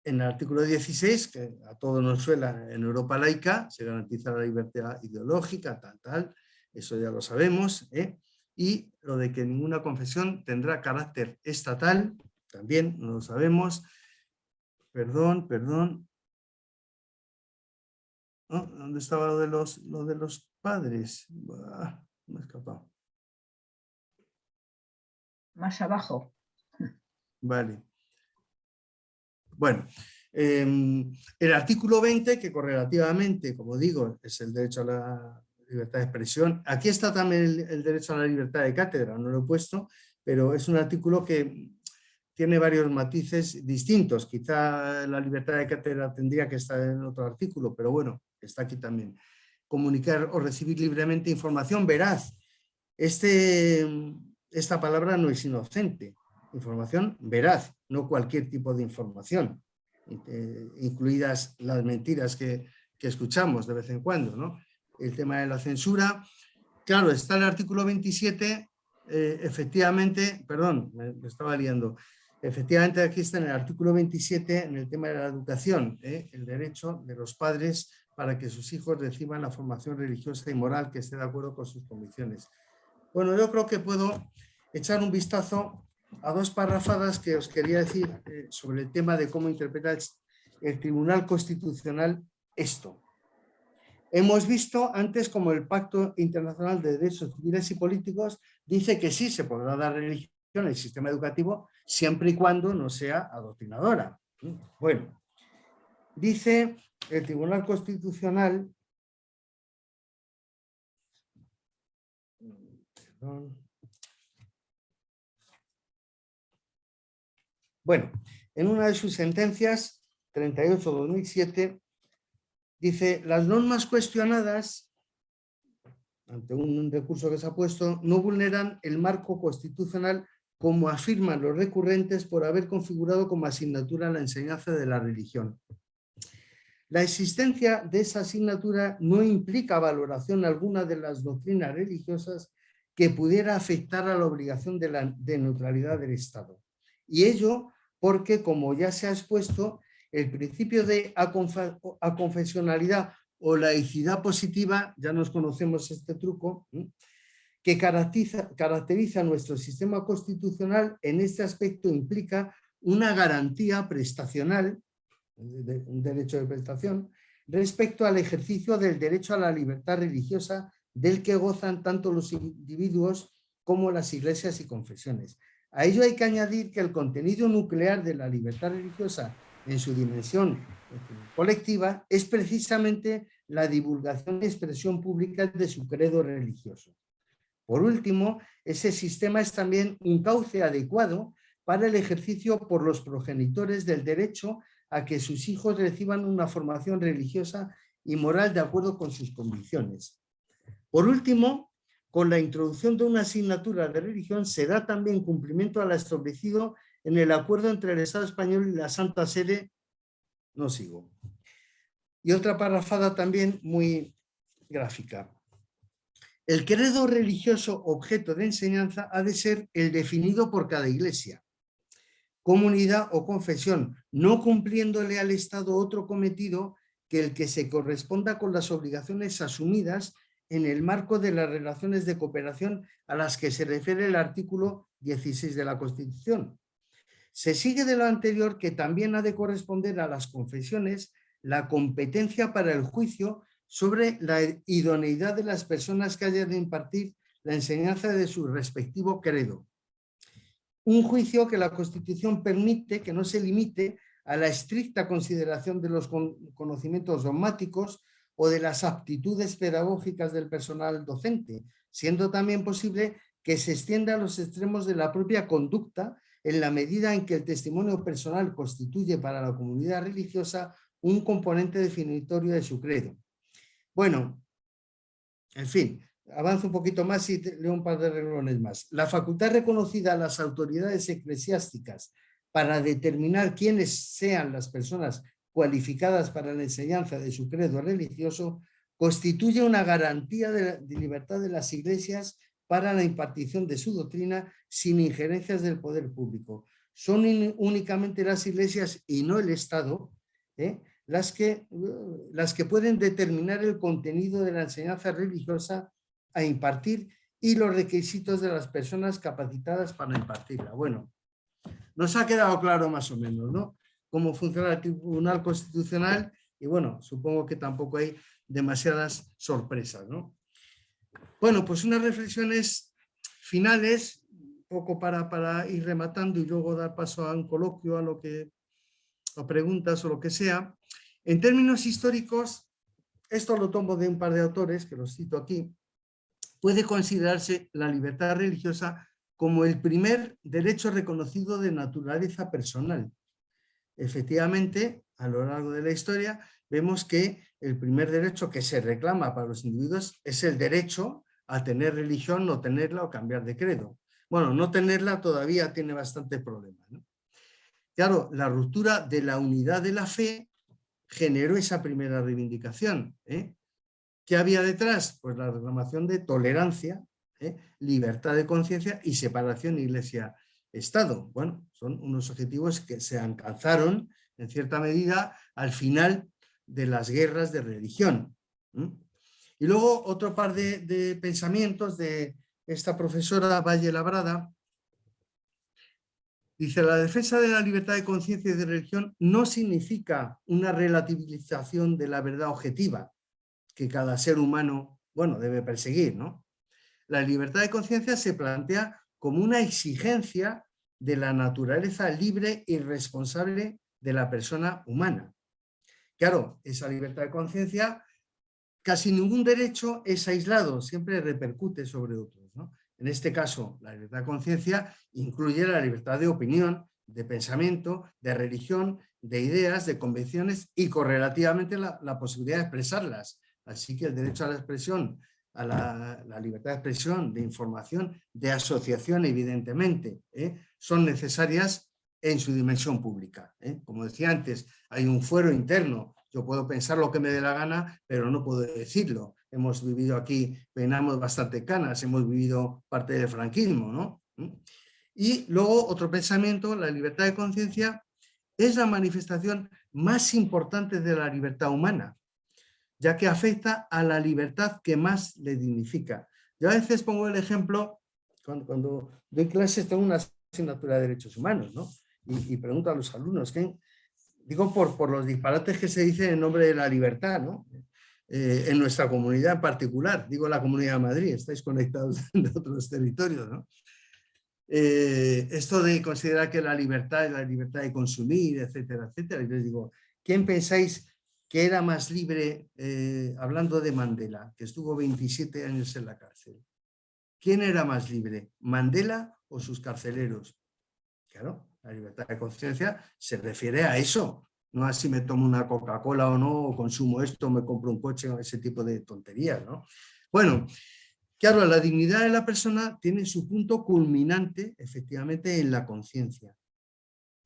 en el artículo 16, que a todos nos suena en Europa laica, se garantiza la libertad ideológica, tal, tal, eso ya lo sabemos, ¿eh? y lo de que ninguna confesión tendrá carácter estatal, también no lo sabemos, perdón, perdón, ¿dónde estaba lo de los, lo de los padres? me he escapado. Más abajo. Vale. Bueno, em, el artículo 20, que correlativamente, como digo, es el derecho a la libertad de expresión. Aquí está también el, derecho a la libertad de cátedra, no lo he puesto, pero es un artículo que tiene varios matices distintos. Quizá la libertad de cátedra tendría que estar en otro artículo, pero bueno, está aquí también. Comunicar o recibir libremente información veraz. Este, esta palabra no es inocente. Información veraz, no cualquier tipo de información, eh, incluidas las mentiras que, que escuchamos de vez en cuando, ¿no? el tema de la censura. Claro, está el artículo 27, eh, efectivamente, perdón, me, estaba liando, efectivamente aquí está en el artículo 27, en el tema de la educación, eh, el derecho de los padres para que sus hijos reciban la formación religiosa y moral que esté de acuerdo con sus convicciones. Bueno, yo creo que puedo echar un vistazo a dos parrafadas que os quería decir eh, sobre el tema de cómo interpretar el Tribunal Constitucional esto. Hemos visto antes como el Pacto Internacional de Derechos Civiles y Políticos dice que sí se podrá dar religión en el sistema educativo siempre y cuando no sea adoctrinadora. Bueno, dice el Tribunal Constitucional Bueno, en una de sus sentencias, 38-2007, Dice, las normas cuestionadas, ante un recurso que se ha puesto, no vulneran el marco constitucional como afirman los recurrentes por haber configurado como asignatura la enseñanza de la religión. La existencia de esa asignatura no implica valoración alguna de las doctrinas religiosas que pudiera afectar a la obligación de, de neutralidad del Estado. Y ello porque, como ya se ha expuesto, el principio de aconfesionalidad o laicidad positiva, ya nos conocemos este truco, que caracteriza, nuestro sistema constitucional en este aspecto implica una garantía prestacional, un derecho de prestación, respecto al ejercicio del derecho a la libertad religiosa del que gozan tanto los individuos como las iglesias y confesiones. A ello hay que añadir que el contenido nuclear de la libertad religiosa en su dimensión colectiva es precisamente la divulgación y expresión pública de su credo religioso. Por último, ese sistema es también un cauce adecuado para el ejercicio por los progenitores del derecho a que sus hijos reciban una formación religiosa y moral de acuerdo con sus convicciones. Por último, con la introducción de una asignatura de religión se da también cumplimiento a lo establecido en el acuerdo entre el Estado español y la Santa Sede. No sigo. Y otra parrafada también muy gráfica. El credo religioso objeto de enseñanza ha de ser el definido por cada iglesia, comunidad o confesión, no cumpliéndole al Estado otro cometido que el que se corresponda con las obligaciones asumidas en el marco de las relaciones de cooperación a las que se refiere el artículo 16 de la Constitución. Se sigue de lo anterior que también ha de corresponder a las confesiones la competencia para el juicio sobre la idoneidad de las personas que hayan de impartir la enseñanza de su respectivo credo. Un juicio que la Constitución permite que no se limite a la estricta consideración de los conocimientos dogmáticos o de las aptitudes pedagógicas del personal docente, siendo también posible que se extienda a los extremos de la propia conducta en la medida en que el testimonio personal constituye para la comunidad religiosa un componente definitorio de su credo. Bueno, en fin, avanzo un poquito más y leo un par de renglones más. La facultad reconocida a las autoridades eclesiásticas para determinar quiénes sean las personas cualificadas para la enseñanza de su credo religioso constituye una garantía de, libertad de las iglesias para la impartición de su doctrina sin injerencias del poder público. Son únicamente las iglesias y no el Estado ¿eh? las que, las que pueden determinar el contenido de la enseñanza religiosa a impartir y los requisitos de las personas capacitadas para impartirla. Bueno, nos ha quedado claro más o menos, ¿no? Cómo funciona el Tribunal Constitucional y bueno, supongo que tampoco hay demasiadas sorpresas, ¿no? Bueno, pues unas reflexiones finales, poco para, para ir rematando y luego dar paso a un coloquio, a lo que, o preguntas o lo que sea. En términos históricos, esto lo tomo de un par de autores, que los cito aquí, puede considerarse la libertad religiosa como el primer derecho reconocido de naturaleza personal. Efectivamente, a lo largo de la historia, vemos que el primer derecho que se reclama para los individuos es el derecho a tener religión, no tenerla o cambiar de credo. Bueno, no tenerla todavía tiene bastante problema. Claro, la ruptura de la unidad de la fe generó esa primera reivindicación. ¿eh? ¿Qué había detrás? Pues la reclamación de tolerancia, ¿eh? libertad de conciencia y separación iglesia-estado. Bueno, son unos objetivos que se alcanzaron en cierta medida al final de las guerras de religión. Y luego otro par de, de pensamientos de esta profesora Valle Labrada, Dice, la defensa de la libertad de conciencia y de religión no significa una relativización de la verdad objetiva que cada ser humano, bueno, debe perseguir, ¿no? La libertad de conciencia se plantea como una exigencia de la naturaleza libre y responsable de la persona humana. Claro, esa libertad de conciencia, casi ningún derecho es aislado, siempre repercute sobre otros. En este caso, la libertad de conciencia incluye la libertad de opinión, de pensamiento, de religión, de ideas, de convicciones y correlativamente la, posibilidad de expresarlas. Así que el derecho a la expresión, a la, libertad de expresión, de información, de asociación, evidentemente, ¿eh? son necesarias en su dimensión pública. ¿eh? Como decía antes, hay un fuero interno. Yo puedo pensar lo que me dé la gana, pero no puedo decirlo hemos vivido aquí, peinamos bastante canas, hemos vivido parte del franquismo, ¿no? ¿Mm? Y luego otro pensamiento, la libertad de conciencia es la manifestación más importante de la libertad humana, ya que afecta a la libertad que más le dignifica. Yo a veces pongo el ejemplo, cuando, cuando doy clases tengo una asignatura de derechos humanos, ¿no? Y, pregunto a los alumnos, ¿qué, digo por, por los disparates que se dicen en nombre de la libertad, ¿no? Eh, en nuestra comunidad en particular, digo la Comunidad de Madrid, estáis conectados de otros territorios, ¿no? Eh, esto de considerar que la libertad es la libertad de consumir, etcétera, etcétera, y les digo, ¿quién pensáis que era más libre, eh, hablando de Mandela, que estuvo 27 años en la cárcel? ¿Quién era más libre, Mandela o sus carceleros? Claro, la libertad de conciencia se refiere a eso, no a si me tomo una Coca-Cola o no, o consumo esto, me compro un coche, o ese tipo de tonterías, ¿no? Bueno, claro, la dignidad de la persona tiene su punto culminante, efectivamente, en la conciencia.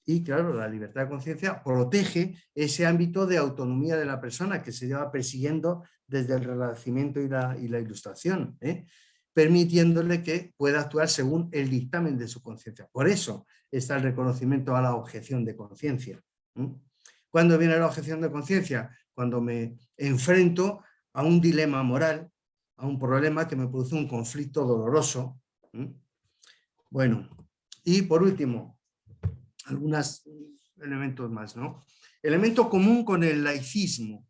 Y claro, la libertad de conciencia protege ese ámbito de autonomía de la persona que se lleva persiguiendo desde el renacimiento y la, ilustración, ¿eh? permitiéndole que pueda actuar según el dictamen de su conciencia. Por eso está el reconocimiento a la objeción de conciencia. ¿Cuándo viene la objeción de conciencia? Cuando me enfrento a un dilema moral, a un problema que me produce un conflicto doloroso. Bueno, y por último, algunos elementos más. ¿no? Elemento común con el laicismo.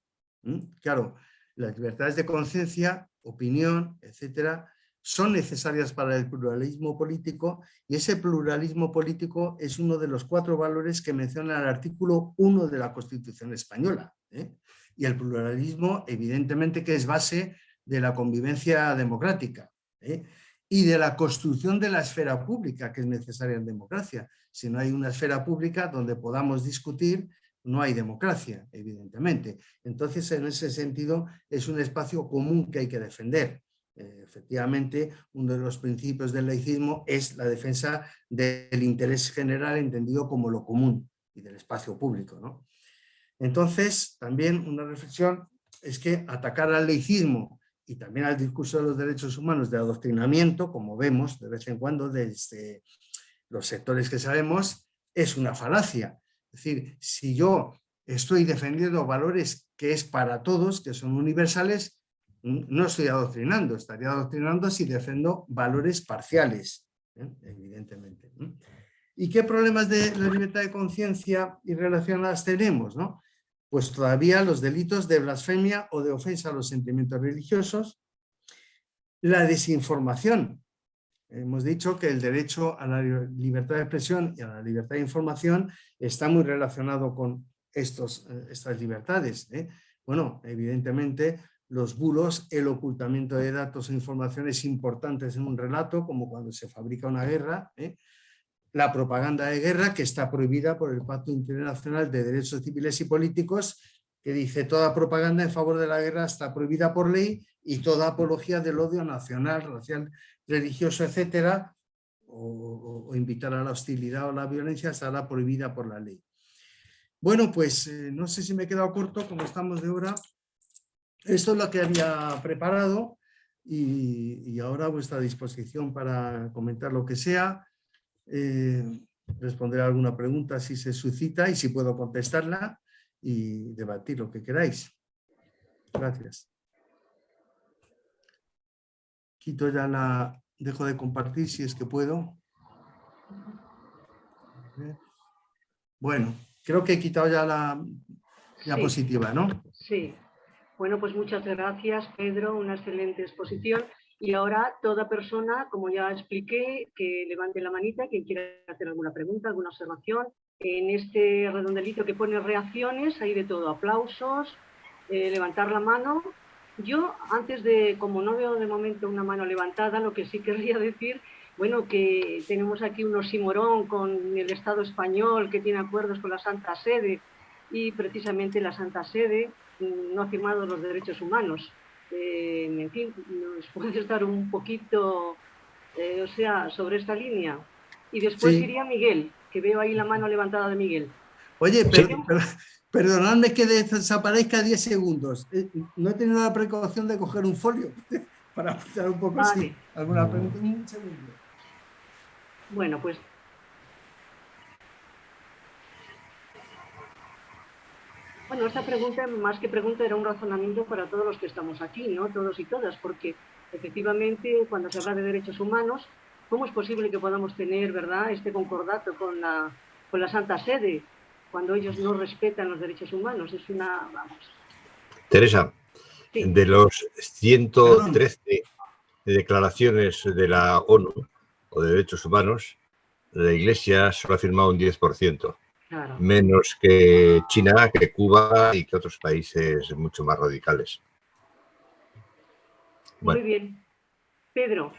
Claro, las libertades de conciencia, opinión, etcétera, son necesarias para el pluralismo político y ese pluralismo político es uno de los cuatro valores que menciona el artículo 1 de la Constitución Española. ¿eh? Y el pluralismo, evidentemente, que es base de la convivencia democrática ¿eh? Y de la construcción de la esfera pública que es necesaria en democracia. Si no hay una esfera pública donde podamos discutir, no hay democracia, evidentemente. Entonces, en ese sentido, es un espacio común que hay que defender. Eh, efectivamente, uno de los principios del laicismo es la defensa del interés general entendido como lo común y del espacio público. ¿no? Entonces, también una reflexión es que atacar al laicismo y también al discurso de los derechos humanos de adoctrinamiento, como vemos de vez en cuando desde los sectores que sabemos, es una falacia. Es decir, si yo estoy defendiendo valores que es para todos, que son universales, no estoy adoctrinando, estaría adoctrinando si defiendo valores parciales, ¿eh? evidentemente. ¿Y qué problemas de la libertad de conciencia y relacionadas tenemos? ¿no? Pues todavía los delitos de blasfemia o de ofensa a los sentimientos religiosos, la desinformación. Hemos dicho que el derecho a la libertad de expresión y a la libertad de información está muy relacionado con estos, eh, estas libertades. ¿eh? Bueno, evidentemente los bulos, el ocultamiento de datos e informaciones importantes en un relato, como cuando se fabrica una guerra, ¿eh? La propaganda de guerra, que está prohibida por el Pacto Internacional de Derechos Civiles y Políticos, que dice toda propaganda en favor de la guerra está prohibida por ley y toda apología del odio nacional, racial, religioso, etcétera, o, invitar a la hostilidad o la violencia estará prohibida por la ley. Bueno, pues eh, no sé si me he quedado corto, como estamos de hora, esto es lo que había preparado y, ahora a vuestra disposición para comentar lo que sea, eh, responder alguna pregunta si se suscita y si puedo contestarla y debatir lo que queráis. Gracias. Quito ya la... Dejo de compartir si es que puedo. Bueno, creo que he quitado ya la diapositiva, ¿no? Sí. Bueno, pues muchas gracias, Pedro, una excelente exposición. Y ahora toda persona, como ya expliqué, que levante la manita, quien quiera hacer alguna pregunta, alguna observación. En este redondelito que pone reacciones, hay de todo, aplausos, eh, levantar la mano. Yo, antes de, como no veo de momento una mano levantada, lo que sí querría decir, bueno, que tenemos aquí un osimorón con el Estado español que tiene acuerdos con la Santa Sede y precisamente la Santa Sede no ha firmado los derechos humanos. Eh, en fin, ¿nos puede estar un poquito, eh, o sea, sobre esta línea? Y después iría Miguel, que veo ahí la mano levantada de Miguel. Oye, perdonadme que desaparezca 10 segundos. Eh, no he tenido la precaución de coger un folio para apuntar un poco así. ¿Alguna pregunta? Un segundo. Bueno, pues Bueno, esta pregunta, más que pregunta, era un razonamiento para todos los que estamos aquí, ¿no? Todos y todas, porque efectivamente, cuando se habla de derechos humanos, ¿cómo es posible que podamos tener, verdad, este concordato con la, con la Santa Sede cuando ellos no respetan los derechos humanos? Es una, vamos. Teresa, Sí. de los 113 declaraciones de la ONU o de derechos humanos, la Iglesia solo ha firmado un 10%, Claro. menos que China, que Cuba y que otros países mucho más radicales. Muy Bueno, bien. Pedro,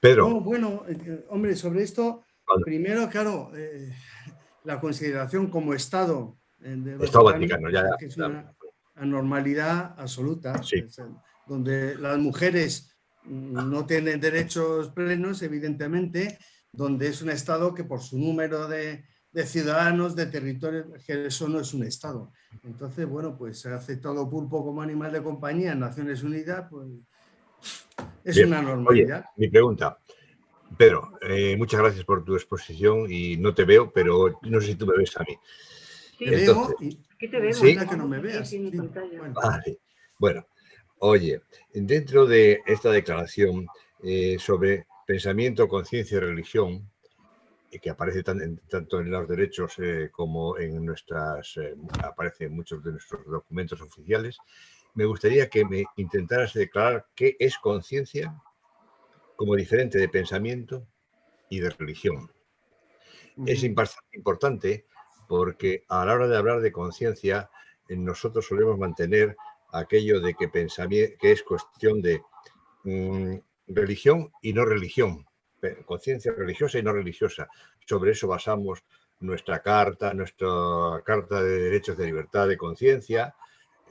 Pedro, No, bueno, eh, hombre, sobre esto, Vale. primero, claro, eh, la consideración como Estado eh, del Estado Vaticano, ya, que es una anormalidad absoluta, Sí. es, donde las mujeres mm, no tienen derechos plenos, evidentemente, donde es un Estado que por su número de, de ciudadanos, de territorios, que eso no es un Estado. Entonces, bueno, pues se ha aceptado pulpo como animal de compañía en Naciones Unidas, pues es Bien. una oye, normalidad. mi pregunta. Pedro, eh, muchas gracias por tu exposición y no te veo, pero no sé si tú me ves a mí. sí, Te Entonces- veo y, aquí te vemos. Sí. Que no me veas. sí. pantalla. Bueno, Vale. Bueno, oye, dentro de esta declaración eh, sobre pensamiento, conciencia y religión, que aparece tan- tanto en los derechos eh, como en nuestras, eh, aparece en muchos de nuestros documentos oficiales, me gustaría que me intentaras declarar qué es conciencia como diferente de pensamiento y de religión. Es importante porque a la hora de hablar de conciencia, eh, nosotros solemos mantener aquello de que, que es cuestión de mm, religión y no religión, conciencia religiosa y no religiosa. Sobre eso basamos nuestra carta, nuestra carta de derechos de libertad de conciencia.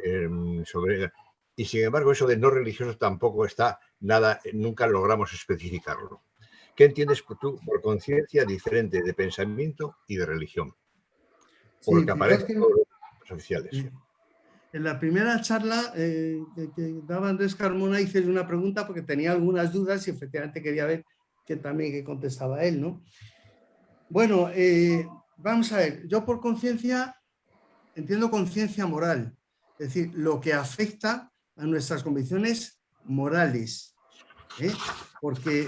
em, sobre, y sin embargo, eso de no religioso tampoco está nada, nunca logramos especificarlo. ¿Qué entiendes tú por conciencia diferente de pensamiento y de religión? Sí, Por lo que fijaos aparece que- en todos los oficiales. Sí. En la primera charla eh, que, que daba Andrés Carmona hice una pregunta porque tenía algunas dudas y efectivamente quería ver que también que contestaba él, ¿no? Bueno, eh, vamos a ver, yo por conciencia entiendo conciencia moral, es decir, lo que afecta a nuestras convicciones morales, ¿eh? porque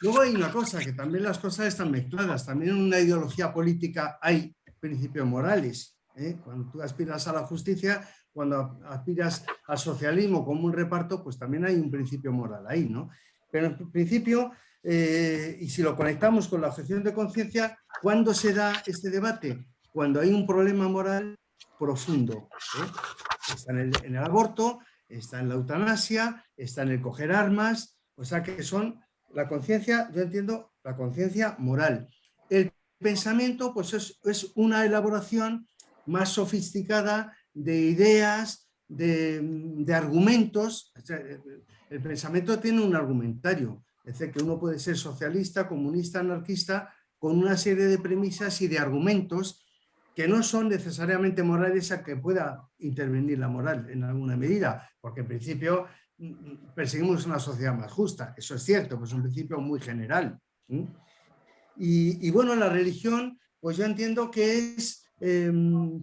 luego hay una cosa, que también las cosas están mezcladas, también en una ideología política hay principios morales, ¿eh? cuando tú aspiras a la justicia, cuando aspiras al socialismo como un reparto, pues también hay un principio moral ahí, ¿no? Pero en principio, eh, y si lo conectamos con la objeción de conciencia, ¿cuándo se da este debate? Cuando hay un problema moral profundo. ¿eh? Está en el, aborto, está en la eutanasia, está en el coger armas, o sea que son la conciencia, yo entiendo la conciencia moral. El pensamiento pues es, una elaboración más sofisticada de ideas, de, argumentos. El pensamiento tiene un argumentario, es decir, que uno puede ser socialista, comunista, anarquista, con una serie de premisas y de argumentos que no son necesariamente morales a que pueda intervenir la moral en alguna medida, porque en principio mm, perseguimos una sociedad más justa, eso es cierto, pues es un principio muy general. Y, bueno, la religión, pues yo entiendo que es eh,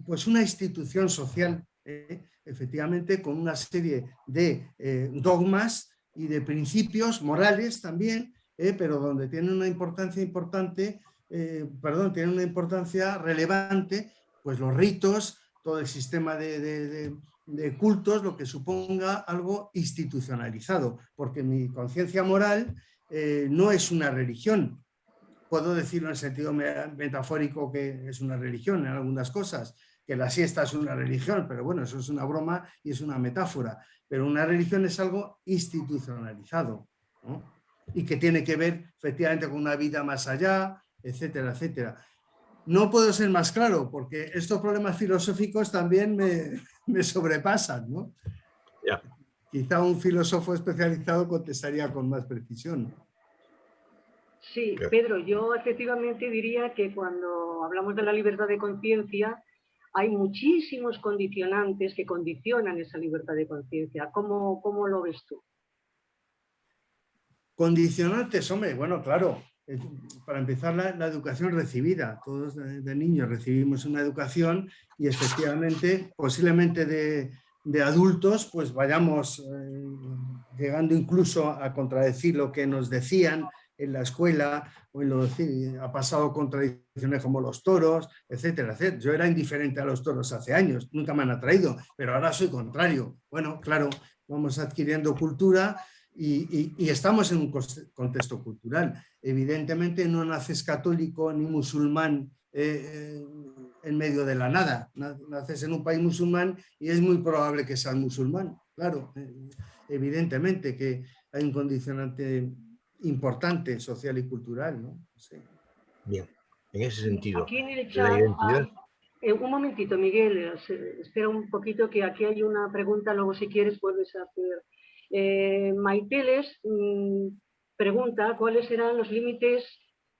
pues una institución social, eh, efectivamente, con una serie de eh, dogmas y de principios morales también, eh, pero donde tiene una importancia importante, eh, perdón, tiene una importancia relevante, pues los ritos, todo el sistema de, de, cultos, lo que suponga algo institucionalizado, porque mi conciencia moral eh, no es una religión, puedo decirlo en el sentido metafórico que es una religión en algunas cosas, que la siesta es una religión, pero bueno, eso es una broma y es una metáfora. Pero una religión es algo institucionalizado ¿no? y que tiene que ver efectivamente con una vida más allá, etcétera, etcétera. No puedo ser más claro porque estos problemas filosóficos también me, me sobrepasan. ¿no? Yeah. Quizá un filósofo especializado contestaría con más precisión. Sí, Pedro, yo efectivamente diría que cuando hablamos de la libertad de conciencia, hay muchísimos condicionantes que condicionan esa libertad de conciencia. ¿Cómo, ¿Cómo, lo ves tú? Condicionantes, hombre, bueno, claro. Para empezar, la, educación recibida. Todos de, de, niños recibimos una educación y efectivamente, posiblemente de, de adultos, pues vayamos eh, llegando incluso a contradecir lo que nos decían en la escuela, o en lo, ha pasado contradicciones como los toros, etcétera, etcétera. Yo era indiferente a los toros hace años, nunca me han atraído, pero ahora soy contrario. Bueno, claro, vamos adquiriendo cultura y, estamos en un contexto cultural. Evidentemente no naces católico ni musulmán eh, eh, en medio de la nada. Naces en un país musulmán y es muy probable que seas musulmán. Claro, eh, evidentemente que hay un condicionante importante social y cultural. ¿no? Bien, en ese sentido, Aquí en el chat, ah, un momentito, Miguel, espera un poquito que aquí hay una pregunta, luego si quieres puedes hacer eh, Maiteles mm, pregunta cuáles serán los límites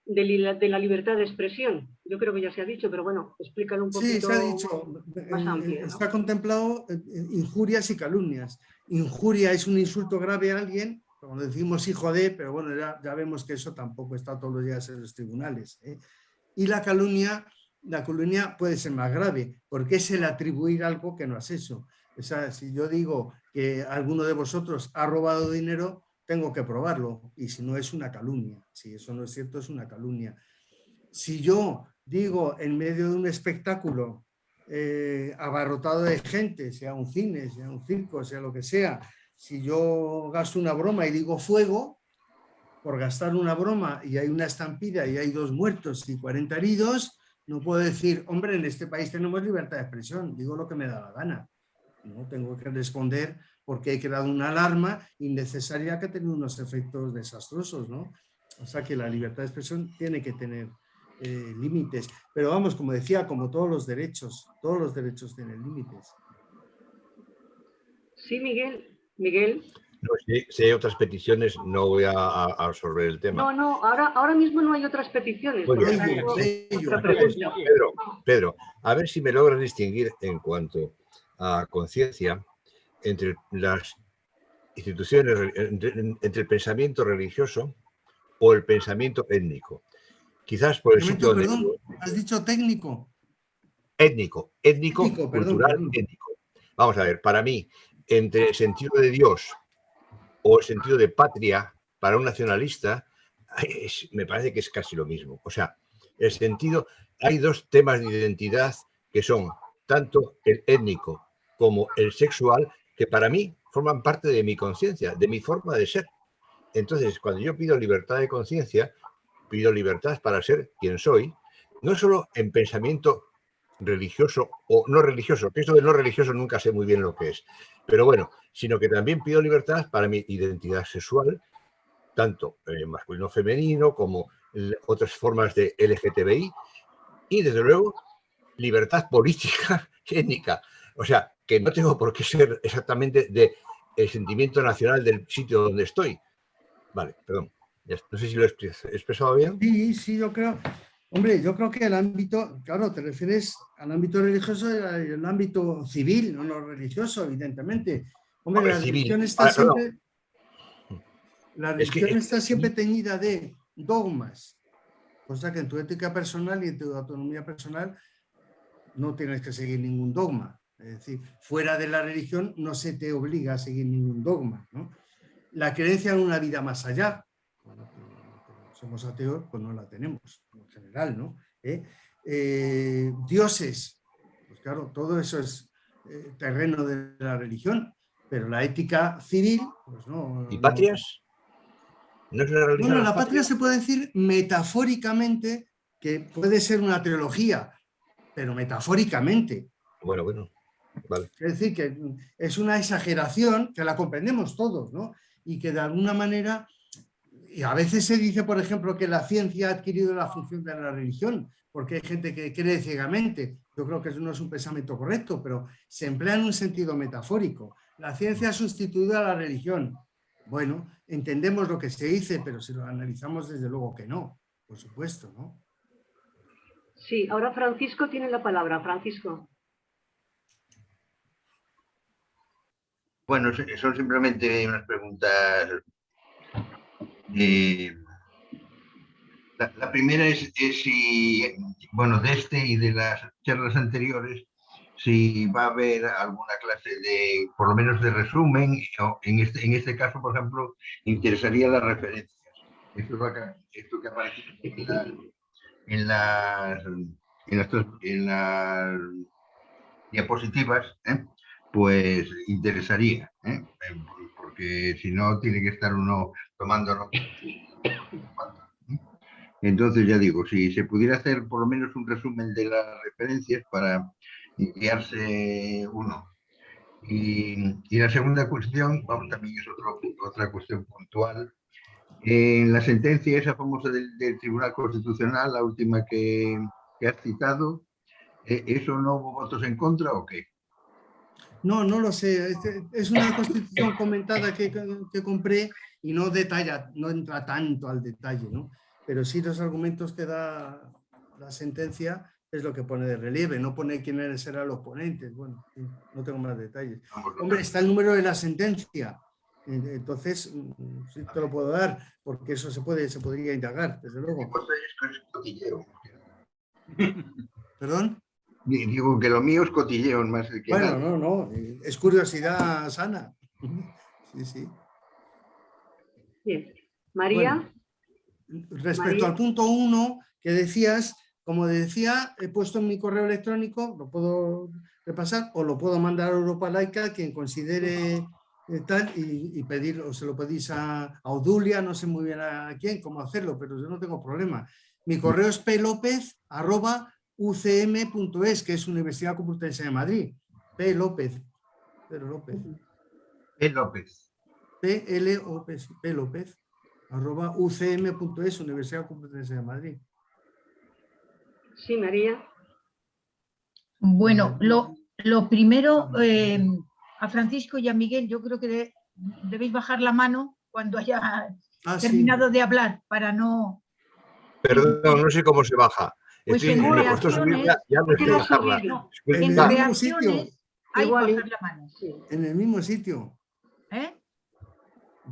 de, la libertad de expresión. Yo creo que ya se ha dicho, pero bueno, explícalo un poquito Sí, se ha dicho. Más amplio, Está contemplado eh, eh, injurias y calumnias. Injuria es un insulto grave a alguien, como decimos hijo de, pero bueno, ya, vemos que eso tampoco está todos los días en los tribunales. ¿eh? Y la calumnia, la calumnia puede ser más grave, porque es el atribuir algo que no has hecho. O sea, si yo digo que alguno de vosotros ha robado dinero, tengo que probarlo. Y si no es una calumnia, si eso no es cierto, es una calumnia. Si yo digo en medio de un espectáculo eh, abarrotado de gente, sea un cine, sea un circo, sea lo que sea, si yo gasto una broma y digo fuego, por gastar una broma y hay una estampida y hay dos muertos y 40 heridos, no puedo decir, hombre, en este país tenemos libertad de expresión, digo lo que me da la gana. No tengo que responder porque he creado una alarma innecesaria que tiene unos efectos desastrosos. ¿no? O sea que la libertad de expresión tiene que tener eh, límites. Pero vamos, como decía, como todos los derechos, todos los derechos tienen límites. Sí, Miguel. Miguel. si, hay otras peticiones, no voy a, absorber el tema. No, no, ahora, ahora mismo no hay otras peticiones. Pedro, Pedro, a ver si me logras distinguir en cuanto a conciencia entre las instituciones, entre, el pensamiento religioso o el pensamiento étnico. Quizás por el sitio perdón, has dicho técnico. Étnico, étnico, cultural, étnico. Vamos a ver, para mí, entre el sentido de Dios o el sentido de patria para un nacionalista, me parece que es casi lo mismo. O sea, el sentido, hay dos temas de identidad que son tanto el étnico como el sexual, que para mí forman parte de mi conciencia, de mi forma de ser. Entonces, cuando yo pido libertad de conciencia, pido libertad para ser quien soy, no solo en pensamiento religioso o no religioso, que esto de no religioso nunca sé muy bien lo que es, pero bueno, sino que también pido libertad para mi identidad sexual, tanto eh, masculino-femenino como otras formas de LGTBI, y desde luego libertad política étnica. O sea, que no tengo por qué ser exactamente el sentimiento nacional del sitio donde estoy. Vale, perdón. No sé si lo he expresado bien. Sí, sí, yo creo. Hombre, yo creo que el ámbito, claro, te refieres al ámbito religioso y al ámbito civil, no lo religioso, evidentemente. Hombre, la religión está siempre... La religión está siempre teñida de dogmas, cosa que en tu ética personal y en tu autonomía personal no tienes que seguir ningún dogma. Es decir, fuera de la religión no se te obliga a seguir ningún dogma. La creencia en una vida más allá, somos ateos, pues no la tenemos, en general, ¿no? ¿Eh? Eh, dioses, pues claro, todo eso es eh, terreno de la religión, pero la ética civil, pues no. ¿Y patrias? ¿No es una religión bueno, la patria se puede decir metafóricamente que puede ser una trilogía, pero metafóricamente. Bueno, bueno. Es decir, que es una exageración que la comprendemos todos, ¿no? Y que de alguna manera, y a veces se dice, por ejemplo, que la ciencia ha adquirido la función de la religión, porque hay gente que cree ciegamente. Yo creo que eso no es un pensamiento correcto, pero se emplea en un sentido metafórico. La ciencia ha sustituido a la religión. Bueno, entendemos lo que se dice, pero si lo analizamos, desde luego que no, por supuesto, ¿no? Sí, ahora Francisco tiene la palabra. Francisco. Bueno, son simplemente unas preguntas. Eh, la, primera es, si, bueno, de este y de las charlas anteriores, si va a haber alguna clase de, por lo menos de resumen, o en este, en este caso, por ejemplo, interesaría las referencias. Esto, es esto que aparece en, la- en las, en las, en las diapositivas, ¿eh? pues interesaría. Eh, porque si no tiene que estar uno tomando. Entonces, ya digo, si se pudiera hacer por lo menos un resumen de las referencias para guiarse uno. Y, y la segunda cuestión, vamos, también es otro- otra cuestión puntual. En la sentencia esa famosa del, del Tribunal Constitucional, la última que, que has citado, ¿e- ¿eso no hubo votos en contra o qué? No, no lo sé. este- Es una constitución comentada que, que compré y no detalla, no entra tanto al detalle, ¿no? Pero sí los argumentos que da la sentencia es lo que pone de relieve, no pone quiénes eran los ponentes. Bueno, no tengo más detalles. Hombre, está el número de la sentencia. Entonces, mm, sí te lo puedo dar, porque eso se puede, se podría indagar, desde luego. Esto es cotilleo. ¿Perdón? Di- Digo que lo mío es cotilleo más que Bueno, nada. no, no, es curiosidad sana. Sí, sí. Bien. María, Respecto María. al punto uno que decías, como decía, he puesto en mi correo electrónico, lo puedo repasar o lo puedo mandar a Europa Laica, quien considere eh, tal, y, y pedir, o se lo pedís a, a Odulia, no sé muy bien a quién, cómo hacerlo, pero yo no tengo problema. Mi correo es plopez arroba ucm.es, que es Universidad Complutense de Madrid. P. López. Pedro López. Es López. P. L. O. P. P. López. arroba ucm.es, Universidad Complutense de Madrid. sí, María. Bueno, lo, lo primero, eh, a Francisco y a Miguel, yo creo que de- debéis bajar la mano cuando haya Ah, sí. terminado de hablar, para no... Perdón, no sé cómo se baja. Pues Estoy- en me costó reacciones- subirla, ya me ¿por qué estoy no bajarla. subirlo? En reacciones hay que bajar la mano. Sí. En el mismo sitio.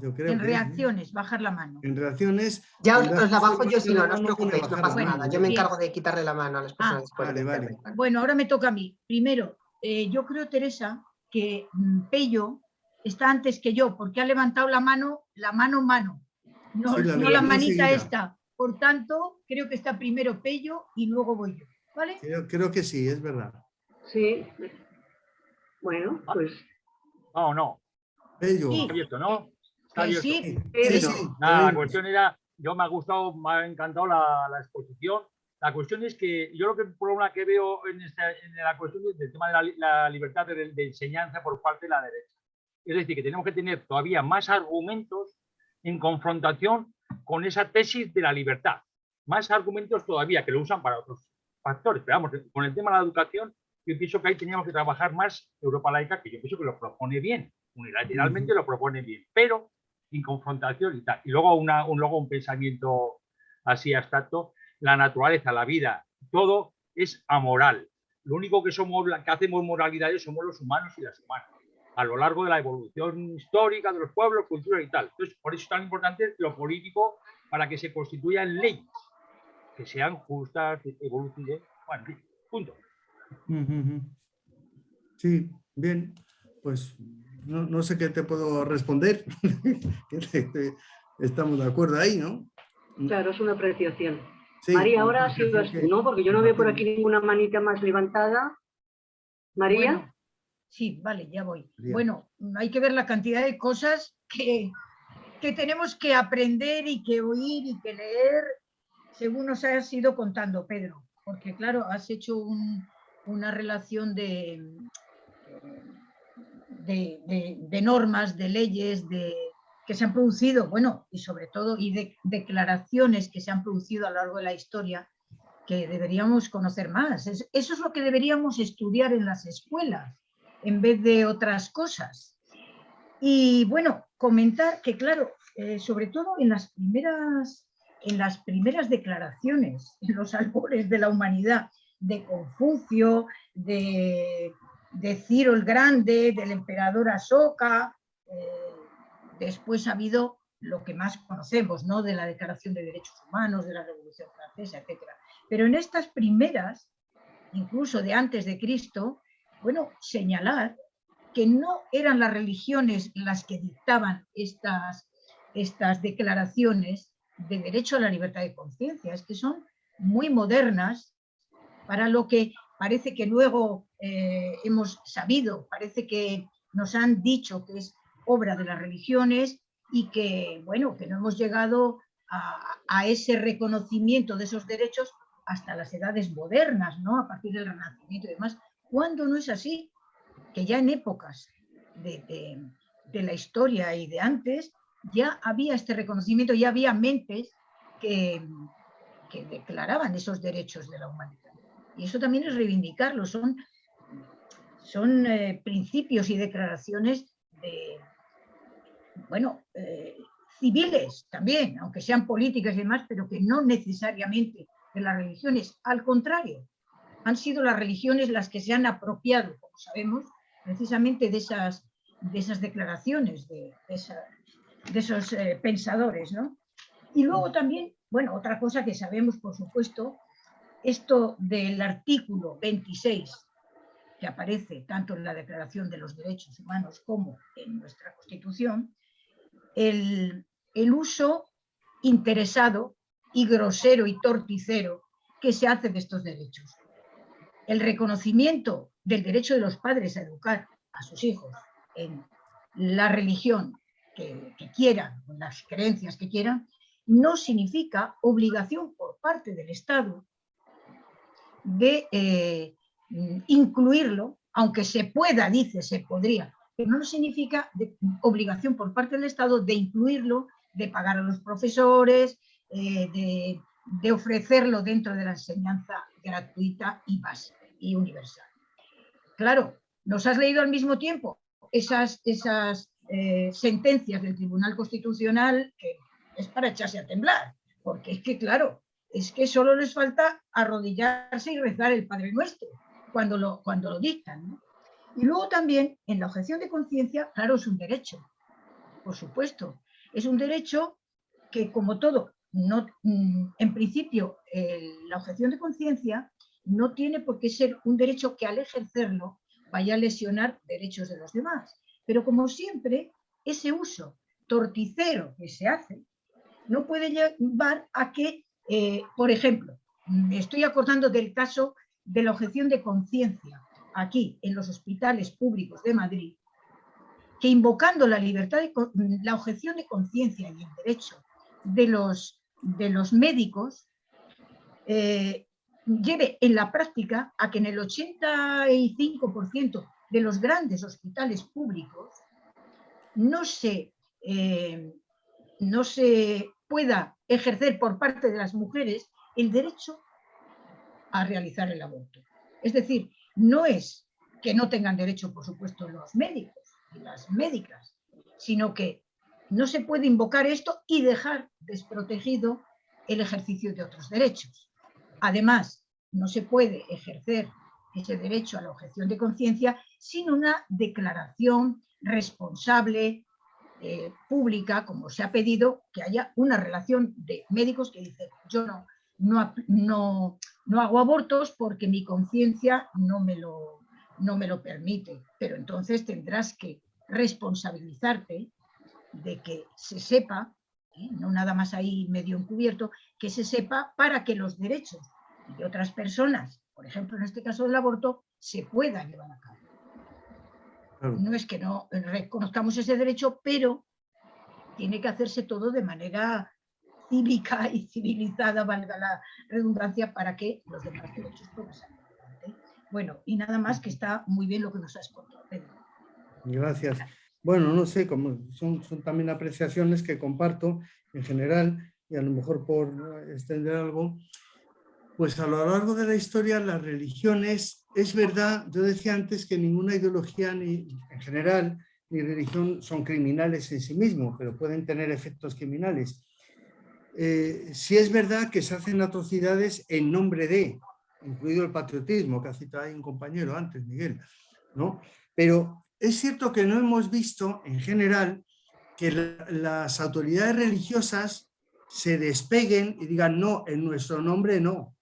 Yo creo En que- reacciones, bajar la mano. En reacciones. Ya os, la bajo yo si no, no os preocupéis, no pasa nada. Yo me encargo de quitarle la mano a las personas Ah, vale, vale. Bueno, ahora me toca a mí. Primero, eh, yo creo, Teresa, que mm, Pello está antes que yo, porque ha levantado la mano, la mano mano, no, Sí, la no la levantó manita enseguida. esta. Por tanto, creo que está primero Pello y luego voy yo. ¿Vale? Creo, creo que sí, es verdad. Sí. Bueno, pues No, no, Bello. Sí. abierto, ¿no? Está Que abierto. sí, Sí, Pedro. sí, Nada, la cuestión era, yo me ha gustado, me ha encantado la, la exposición. La cuestión es que yo lo que el problema que veo en, esta, en la cuestión del tema de la, la libertad de, de enseñanza por parte de la derecha. Es decir, que tenemos que tener todavía más argumentos en confrontación con esa tesis de la libertad. Más argumentos todavía que lo usan para otros factores. Pero vamos, con el tema de la educación, yo pienso que ahí teníamos que trabajar más Europa laica, que yo pienso que lo propone bien, unilateralmente lo propone bien, pero sin confrontación y tal. Y luego, una, un, luego un pensamiento así abstracto, la naturaleza, la vida, todo es amoral. Lo único que, somos, que hacemos moralidades somos los humanos y las humanas, a lo largo de la evolución histórica de los pueblos, culturas y tal. Entonces, por eso es tan importante lo político para que se constituyan leyes, que sean justas, evolutivas, bueno, en fin, punto. Sí, bien. Pues no, no sé qué te puedo responder. Estamos de acuerdo ahí, ¿no? claro, es una apreciación. Sí, María, ahora sí, sí vas que- tú, ¿no? Porque yo no veo por aquí ninguna manita más levantada. María, Bueno, sí, vale, ya voy. Bueno, hay que ver la cantidad de cosas que, que tenemos que aprender y que oír y que leer según nos has ido contando, Pedro. Porque claro, has hecho un- una relación de, de, normas, de leyes, de, que se han producido, bueno, y sobre todo, y de declaraciones que se han producido a lo largo de la historia que deberíamos conocer más. Es- eso es lo que deberíamos estudiar en las escuelas, en vez de otras cosas. Y bueno, comentar que, claro, eh, sobre todo en las primeras en las primeras declaraciones, en los albores de la humanidad, de Confucio, de, de Ciro el Grande, del emperador Asoka, eh, después ha habido lo que más conocemos, ¿no? De la Declaración de Derechos Humanos, de la Revolución Francesa, etc. Pero en estas primeras, incluso de antes de Cristo, bueno, señalar que no eran las religiones las que dictaban estas, estas declaraciones de derecho a la libertad de conciencia, es que son muy modernas para lo que parece que luego eh, hemos sabido, parece que nos han dicho que es obra de las religiones y que, bueno, que no hemos llegado a, ese reconocimiento de esos derechos hasta las edades modernas, ¿no? A partir del Renacimiento y demás. ¿Cuándo no es así? Que ya en épocas de, la historia y de antes ya había este reconocimiento, ya había mentes que, que declaraban esos derechos de la humanidad. Y eso también es reivindicarlo, son, son eh, principios y declaraciones de, bueno, eh, civiles también, aunque sean políticas y demás, pero que no necesariamente de las religiones, al contrario, han sido las religiones las que se han apropiado, como sabemos, precisamente de esas, de esas declaraciones, de, esos eh, pensadores. ¿no? Y luego también, bueno, otra cosa que sabemos, por supuesto, esto del artículo 26, que aparece tanto en la Declaración de los Derechos Humanos como en nuestra Constitución, el, uso interesado y grosero y torticero que se hace de estos derechos. El reconocimiento del derecho de los padres a educar a sus hijos en la religión que, quieran, en las creencias que quieran, no significa obligación por parte del Estado de eh, incluirlo, aunque se pueda, dice, se podría, pero no significa obligación por parte del Estado de incluirlo, de pagar a los profesores, eh, de, ofrecerlo dentro de la enseñanza gratuita y básica y universal. Claro, nos has leído al mismo tiempo esas, esas eh, sentencias del Tribunal Constitucional que es para echarse a temblar, porque es que, claro, es que solo les falta arrodillarse y rezar el Padre Nuestro cuando lo, cuando lo dictan. Y luego también, en la objeción de conciencia, claro, es un derecho, por supuesto. Es un derecho que, como todo, no, mm, en principio, la objeción de conciencia no tiene por qué ser un derecho que al ejercerlo vaya a lesionar derechos de los demás. Pero como siempre, ese uso torticero que se hace no puede llevar a que, eh, por ejemplo, me estoy acordando del caso de la objeción de conciencia aquí en los hospitales públicos de Madrid, que invocando la libertad de, la objeción de conciencia y el derecho de los, de los médicos, eh, lleve en la práctica a que en el 85% de los grandes hospitales públicos no se, eh, no se pueda ejercer por parte de las mujeres el derecho a realizar el aborto. Es decir, no es que no tengan derecho, por supuesto, los médicos y las médicas, sino que no se puede invocar esto y dejar desprotegido el ejercicio de otros derechos. Además, no se puede ejercer ese derecho a la objeción de conciencia sin una declaración responsable, eh, pública, como se ha pedido, que haya una relación de médicos que dicen, yo no, no, no, no hago abortos porque mi conciencia no, me lo, no me lo permite, pero entonces tendrás que responsabilizarte de que se sepa, ¿eh? no nada más ahí medio encubierto, que se sepa para que los derechos de otras personas, por ejemplo en este caso del aborto, se puedan llevar a cabo. No es que no reconozcamos ese derecho, pero tiene que hacerse todo de manera cívica y civilizada, valga la redundancia, para que los demás derechos puedan salir. Bueno, y nada más que está muy bien lo que nos has contado, Pedro. Gracias. Bueno, no sé, como son, son también apreciaciones que comparto en general, y a lo mejor por extender algo, pues a lo largo de la historia las religiones, es verdad, yo decía antes que ninguna ideología ni en general ni religión son criminales en sí mismos, pero pueden tener efectos criminales. Eh, si es verdad que se hacen atrocidades en nombre de, incluido el patriotismo, que ha citado ahí un compañero antes, Miguel, ¿no? Pero es cierto que no hemos visto, en general, que las autoridades religiosas se despeguen y digan, no, en nuestro nombre no,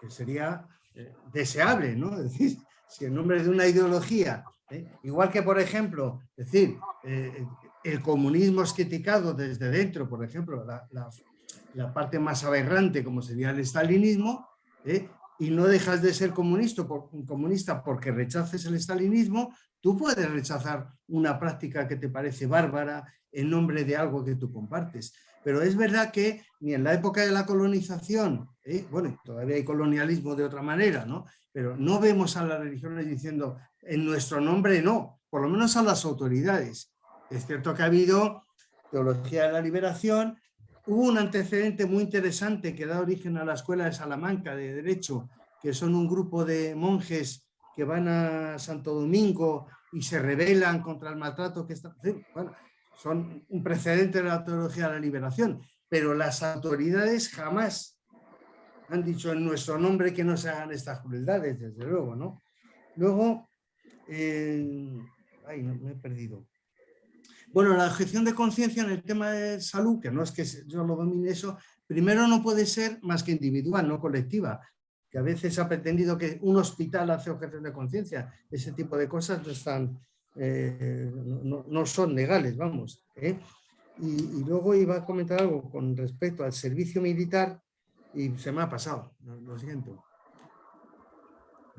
que sería eh, deseable, ¿no? Es decir, si en nombre de una ideología, ¿eh? igual que por ejemplo, decir, eh, el comunismo es criticado desde dentro, por ejemplo, la, parte más aberrante como sería el stalinismo, ¿eh? y no dejas de ser comunista, por, comunista porque rechaces el stalinismo, tú puedes rechazar una práctica que te parece bárbara en nombre de algo que tú compartes. Pero es verdad que ni en la época de la colonización, ¿eh? bueno, todavía hay colonialismo de otra manera, ¿no? Pero no vemos a las religiones diciendo, en nuestro nombre no, por lo menos a las autoridades. Es cierto que ha habido teología de la liberación, hubo un antecedente muy interesante que da origen a la Escuela de Salamanca de Derecho, que son un grupo de monjes que van a Santo Domingo y se rebelan contra el maltrato que está... Bueno, son un precedente de la teología de la liberación, pero las autoridades jamás han dicho en nuestro nombre que no se hagan estas crueldades, desde luego, ¿no? Luego, eh, ay, me he perdido. Bueno, la objeción de conciencia en el tema de salud, que no es que yo lo domine eso, primero no puede ser más que individual, no colectiva, que a veces ha pretendido que un hospital hace objeción de conciencia. Ese tipo de cosas no están eh, no, son legales, vamos. ¿eh? Y, luego iba a comentar algo con respecto al servicio militar y se me ha pasado, lo, siento.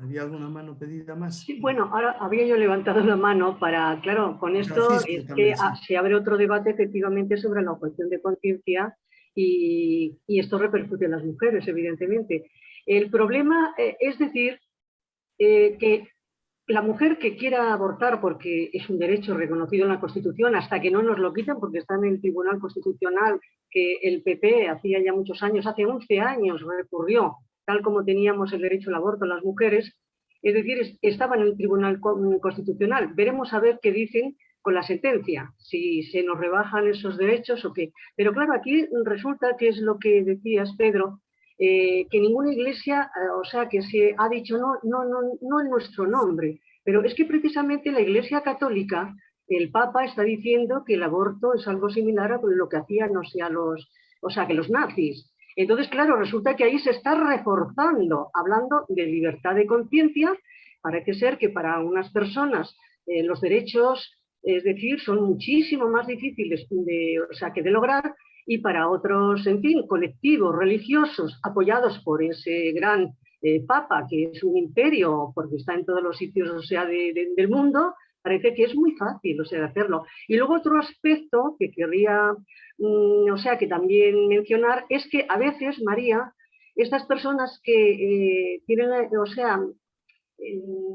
¿Había alguna mano pedida más? Sí, bueno, ahora había yo levantado la mano para, claro, con esto es que se abre otro debate efectivamente sobre la objeción de conciencia y, esto repercute en las mujeres, evidentemente. El problema eh, es decir que la mujer que quiera abortar porque es un derecho reconocido en la Constitución, hasta que no nos lo quiten porque está en el Tribunal Constitucional que el PP hacía ya muchos años, hace 11 años recurrió, tal como teníamos el derecho al aborto las mujeres, es decir, estaba en el Tribunal Constitucional. Veremos a ver qué dicen con la sentencia, si se nos rebajan esos derechos o qué. Pero claro, aquí resulta que es lo que decías, Pedro, eh, que ninguna iglesia, eh, o sea, que se ha dicho no, no, no, no en nuestro nombre, pero es que precisamente la iglesia católica, el Papa está diciendo que el aborto es algo similar a lo que hacían, no sé, los, o sea, que los nazis. Entonces, claro, resulta que ahí se está reforzando, hablando de libertad de conciencia, parece ser que para unas personas eh, los derechos, es decir, son muchísimo más difíciles de, o sea, que de lograr y para otros, en fin, colectivos religiosos apoyados por ese gran eh, Papa, que es un imperio, porque está en todos los sitios o sea, del mundo, parece que es muy fácil o sea, hacerlo. Y luego otro aspecto que querría, mm, o sea, que también mencionar, es que a veces, María, estas personas que eh, tienen, o sea,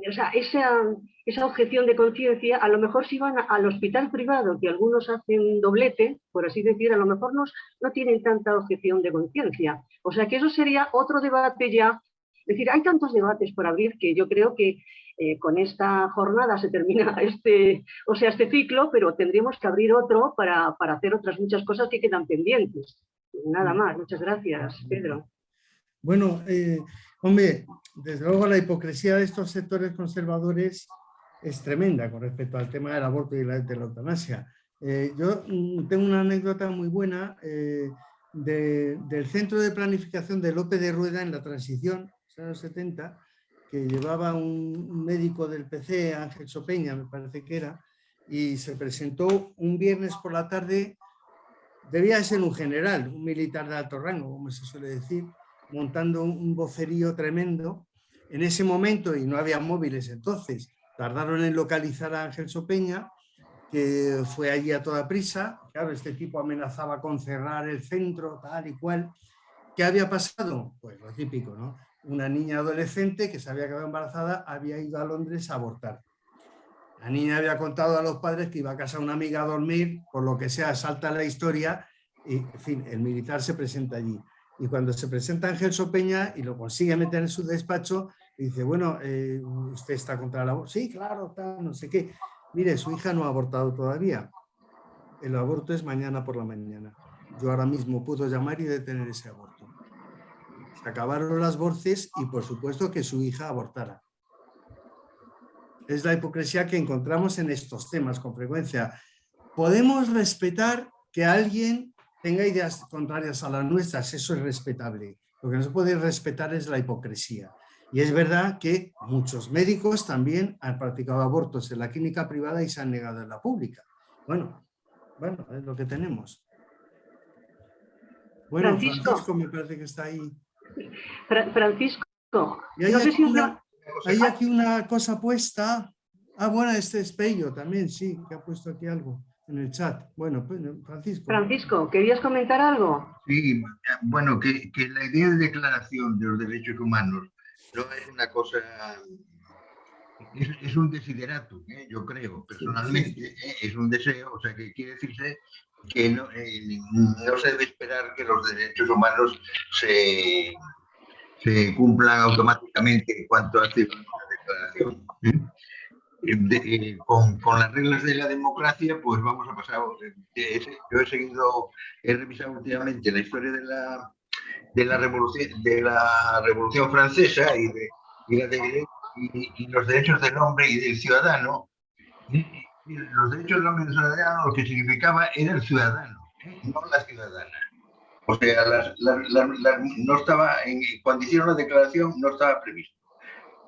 o sea, esa, esa objeción de conciencia, a lo mejor si van al hospital privado, que algunos hacen doblete, por así decir, a lo mejor no, no tienen tanta objeción de conciencia. O sea que eso sería otro debate ya. Es decir, hay tantos debates por abrir que yo creo que eh, con esta jornada se termina este, o sea, este ciclo, pero tendríamos que abrir otro para, para hacer otras muchas cosas que quedan pendientes. Nada mm. más. Muchas gracias, Pedro. Bueno, eh, hombre, desde luego la hipocresía de estos sectores conservadores es tremenda con respecto al tema del aborto y la, de la eutanasia. Eh, yo mm, tengo una anécdota muy buena eh, del Centro de Planificación de López de Rueda en la transición, en los 70, que llevaba un médico del PC, Ángel Sopeña, me parece que era, y se presentó un viernes por la tarde, debía ser un general, un militar de alto rango, como se suele decir, montando un vocerío tremendo. En ese momento, y no había móviles entonces, tardaron en localizar a Ángel Sopeña, que fue allí a toda prisa. Claro, este tipo amenazaba con cerrar el centro, tal y cual. ¿Qué había pasado? Pues lo típico, ¿no? Una niña adolescente que se había quedado embarazada había ido a Londres a abortar. La niña había contado a los padres que iba a casa una amiga a dormir, por lo que sea, salta la historia y, en fin, el militar se presenta allí. Y cuando se presenta Ángel Sopeña y lo consigue meter en su despacho, dice, bueno, eh, ¿usted está contra el aborto? Sí, claro, no sé qué. Mire, su hija no ha abortado todavía. El aborto es mañana por la mañana. Yo ahora mismo puedo llamar y detener ese aborto. Se acabaron las voces y por supuesto que su hija abortara. Es la hipocresía que encontramos en estos temas con frecuencia. Podemos respetar que alguien tenga ideas contrarias a las nuestras, eso es respetable. Lo que no se puede respetar es la hipocresía. Y es verdad que muchos médicos también han practicado abortos en la clínica privada y se han negado en la pública. Bueno, bueno, es lo que tenemos. Bueno, Francisco. Francisco, me parece que está ahí. Fra- Francisco, Y hay, no sé aquí si una, hay aquí una cosa puesta. Ah, bueno, este es Pello también, sí, que ha puesto aquí algo en el chat. Bueno, pues, Francisco. Francisco, ¿querías comentar algo? Sí, bueno, que, que la idea de declaración de los derechos humanos no es una cosa, es, es un desideratum, ¿eh? yo creo, personalmente, ¿eh? es un deseo, o sea, que quiere decirse que no, eh, no se debe esperar que los derechos humanos se, se cumplan automáticamente en cuanto una declaración. ¿eh? De- eh, con, con las reglas de la democracia, pues vamos a pasar. eh, Yo he seguido, he revisado últimamente la historia de la, de la revolución de la revolución francesa y, de, y, la de- y- y los derechos del hombre y del ciudadano. Y los derechos del hombre y del ciudadano lo que significaba era el ciudadano, ¿eh? no la ciudadana. O sea, las- las- las- las- no estaba en, cuando hicieron la declaración no estaba previsto.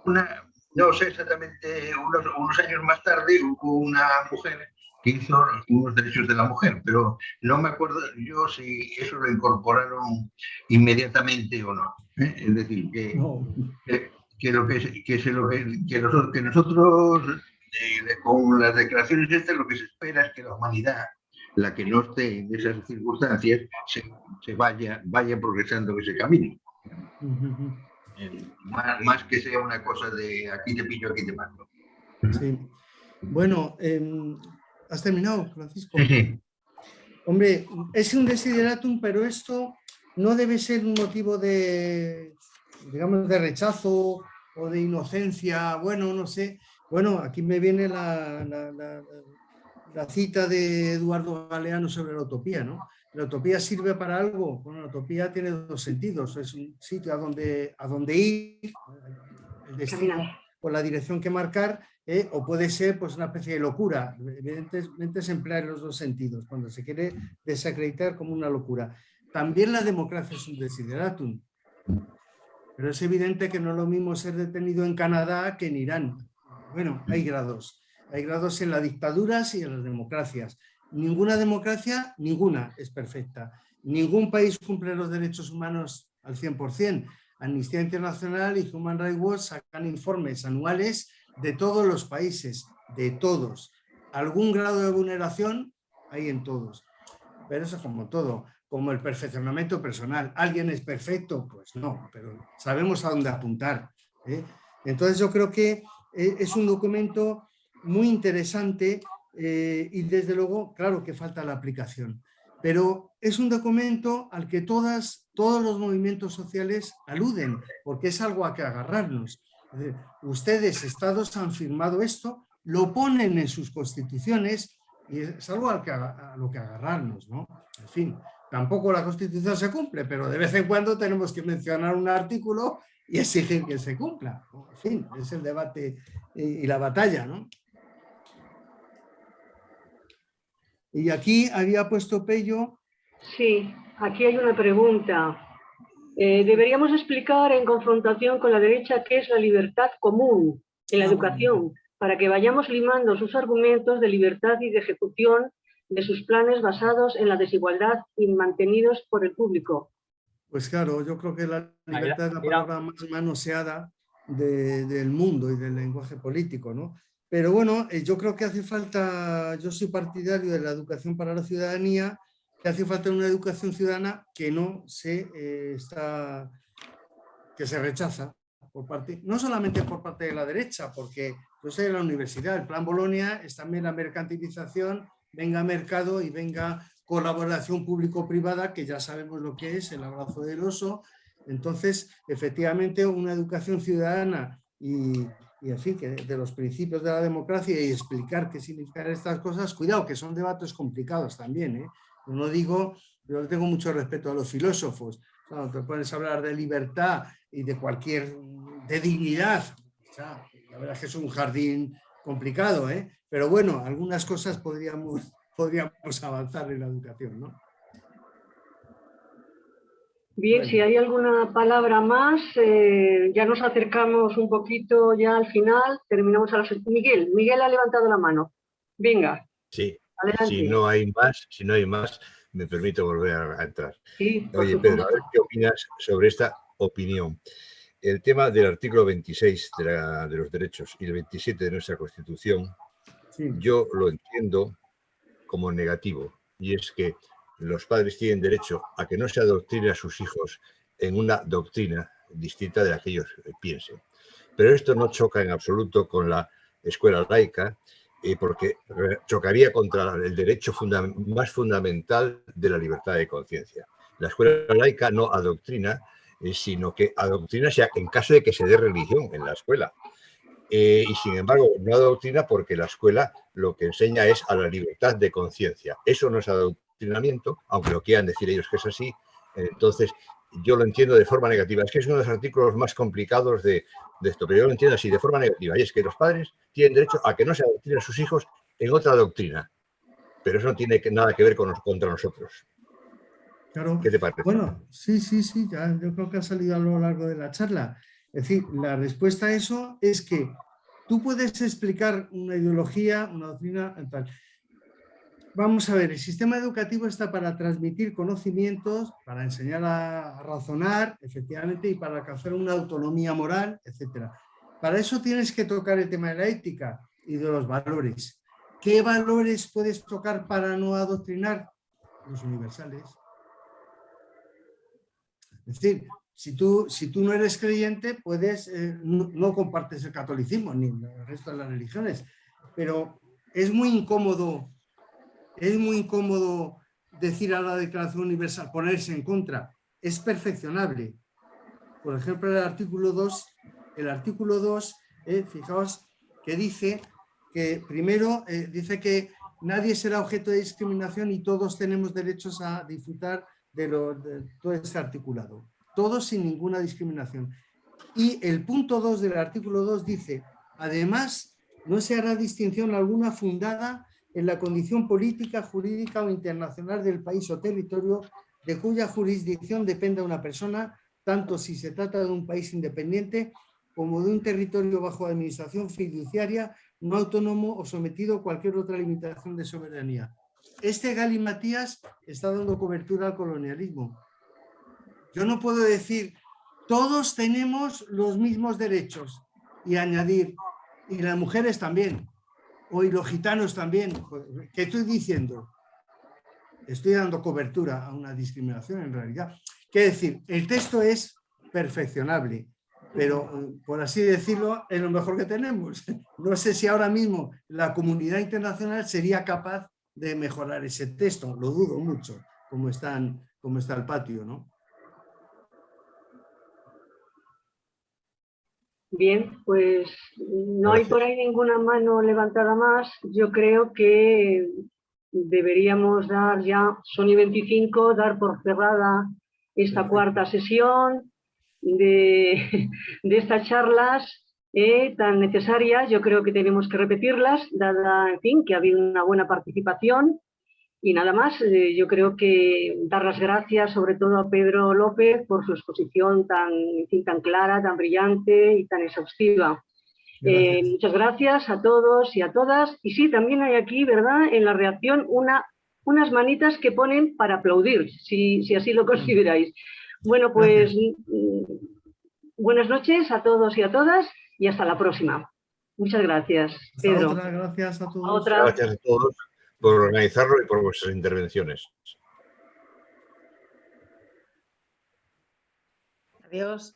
Una, no sé exactamente, unos, unos años más tarde hubo una mujer que hizo unos derechos de la mujer, pero no me acuerdo yo si eso lo incorporaron inmediatamente o no. ¿eh? Es decir, que, No. que, que lo que, que, se lo que nosotros, que nosotros eh, con las declaraciones estas lo que se espera es que la humanidad, la que no esté en esas circunstancias, se, se vaya, vaya progresando en ese camino. Eh, Más, más que sea una cosa de aquí te pillo, aquí te mato. Sí. Bueno, em, ¿has terminado, Francisco? Sí, sí. Hombre, es un desideratum, pero esto no debe ser un motivo de, digamos, de rechazo o de inocencia, bueno, no sé. Bueno, aquí me viene la, la- la- la cita de Eduardo Galeano sobre la utopía, ¿no? La utopía sirve para algo. Bueno, la utopía tiene dos sentidos. Es un sitio a donde, a donde ir, el destino o la dirección que marcar, ¿eh? o puede ser pues, una especie de locura. Evidentemente se emplea en los dos sentidos, cuando se quiere desacreditar como una locura. También la democracia es un desideratum, pero es evidente que no es lo mismo ser detenido en Canadá que en Irán. Bueno, hay grados. Hay grados en las dictaduras y en las democracias. Ninguna democracia, ninguna es perfecta. Ningún país cumple los derechos humanos al 100%. Amnistía Internacional y Human Rights Watch sacan informes anuales de todos los países, de todos. Algún grado de vulneración hay en todos. Pero eso es como todo, como el perfeccionamiento personal. ¿Alguien es perfecto? Pues no, pero sabemos a dónde apuntar. ¿eh? Entonces yo creo que eh, es un documento muy interesante eh, y desde luego, claro que falta la aplicación. Pero es un documento al que todas, todos los movimientos sociales aluden, porque es algo a que agarrarnos. Ustedes, estados, han firmado esto, lo ponen en sus constituciones y es algo al que, a lo que agarrarnos. ¿no? En fin, tampoco la constitución se cumple, pero de vez en cuando tenemos que mencionar un artículo y exigir que se cumpla. En fin, es el debate y, y la batalla. ¿no? Y aquí había puesto Pello Sí, aquí hay una pregunta. Eh, deberíamos explicar en confrontación con la derecha qué es la libertad común en la Ah, educación, para que vayamos limando sus argumentos de libertad y de ejecución de sus planes basados en la desigualdad y mantenidos por el público. Pues claro, yo creo que la libertad es la palabra más manoseada de- del mundo y del lenguaje político, ¿no? Pero bueno, eh, yo creo que hace falta, yo soy partidario de la educación para la ciudadanía, que hace falta una educación ciudadana que no se eh, está, que se rechaza por parte, no solamente por parte de la derecha, porque yo soy de la universidad, el plan Bolonia es también la mercantilización, venga mercado y venga colaboración público-privada, que ya sabemos lo que es, el abrazo del oso. Entonces, efectivamente, una educación ciudadana y, y, en fin, que de los principios de la democracia y explicar qué significan estas cosas, cuidado, que son debates complicados también. ¿eh? No digo, yo tengo mucho respeto a los filósofos. Cuando te pones a hablar de libertad y de cualquier, de dignidad, la verdad es que es un jardín complicado, ¿eh? pero bueno, algunas cosas podríamos, podríamos avanzar en la educación, ¿no? Bien, Bueno. si hay alguna palabra más, eh, ya nos acercamos un poquito ya al final, terminamos a las... Miguel, Miguel ha levantado la mano. Venga, Sí, adelante. si no hay más, si no hay más, me permito volver a, entrar. Sí, Oye, Pedro, a ver qué opinas sobre esta opinión. El tema del artículo 26 de, la- de los derechos y el 27 de nuestra Constitución, Sí. yo lo entiendo como negativo. Y es que los padres tienen derecho a que no se adoctrine a sus hijos en una doctrina distinta de la que ellos eh, piensen. Pero esto no choca en absoluto con la escuela laica, eh, porque chocaría contra el derecho más fundamental de la libertad de conciencia. La escuela laica no adoctrina, eh, sino que adoctrina sea en caso de que se dé religión en la escuela. Y sin embargo, no adoctrina porque la escuela lo que enseña es a la libertad de conciencia. Eso no es adoctrinamiento, aunque lo quieran decir ellos que es así. Entonces, yo lo entiendo de forma negativa. Es que es uno de los artículos más complicados de, de esto, pero yo lo entiendo así, de forma negativa. Y es que los padres tienen derecho a que no se adoctrinen a sus hijos en otra doctrina. Pero eso no tiene que- nada que ver con contra nosotros. Claro. ¿Qué te parece? Bueno, sí, sí, sí, ya, yo creo que ha salido a lo largo de la charla. Es decir, la respuesta a eso es que tú puedes explicar una ideología, una doctrina, tal. Vamos a ver, el sistema educativo está para transmitir conocimientos, para enseñar a, razonar, efectivamente, y para alcanzar una autonomía moral, etcétera. Para eso tienes que tocar el tema de la ética y de los valores. ¿Qué valores puedes tocar para no adoctrinar? Los universales. Es decir, si tú, si tú no eres creyente, puedes, eh, no compartes el catolicismo ni el resto de las religiones, pero es muy incómodo, es muy incómodo decir a la Declaración Universal, ponerse en contra. Es perfeccionable. Por ejemplo, el artículo 2, el artículo 2, eh, fijaos que dice que primero eh, dice que nadie será objeto de discriminación y todos tenemos derechos a disfrutar de, lo, de todo este articulado. Todos sin ninguna discriminación. Y el punto 2 del artículo 2 dice, además, no se hará distinción alguna fundada en la condición política, jurídica o internacional del país o territorio de cuya jurisdicción dependa una persona, tanto si se trata de un país independiente como de un territorio bajo administración fiduciaria, no autónomo o sometido a cualquier otra limitación de soberanía. Este Gali Matías está dando cobertura al colonialismo. Yo no puedo decir, todos tenemos los mismos derechos y añadir, y las mujeres también, o y los gitanos también. ¿Qué estoy diciendo? Estoy dando cobertura a una discriminación en realidad. Quiero decir, el texto es perfeccionable, pero eh, por así decirlo, es lo mejor que tenemos. No sé si ahora mismo la comunidad internacional sería capaz de mejorar ese texto, lo dudo mucho, como, están, como está el patio, ¿no? Bien, pues no hay por ahí ninguna mano levantada más. Yo creo que deberíamos dar ya, son y 25, dar por cerrada esta cuarta sesión de, de estas charlas eh, tan necesarias. Yo creo que tenemos que repetirlas, dada, en fin, que ha habido una buena participación. Y nada más, eh, yo creo que dar las gracias sobre todo a Pedro López por su exposición tan, tan clara, tan brillante y tan exhaustiva. Eh, muchas gracias a todos y a todas. Y sí, también hay aquí, ¿verdad?, en la reacción una, unas manitas que ponen para aplaudir, si, si así lo consideráis. Bueno, pues mm, buenas noches a todos y a todas y hasta la próxima. Muchas gracias, Hasta Pedro. otra, gracias a todos. otra. Gracias a todos por organizarlo y por vuestras intervenciones. Adiós.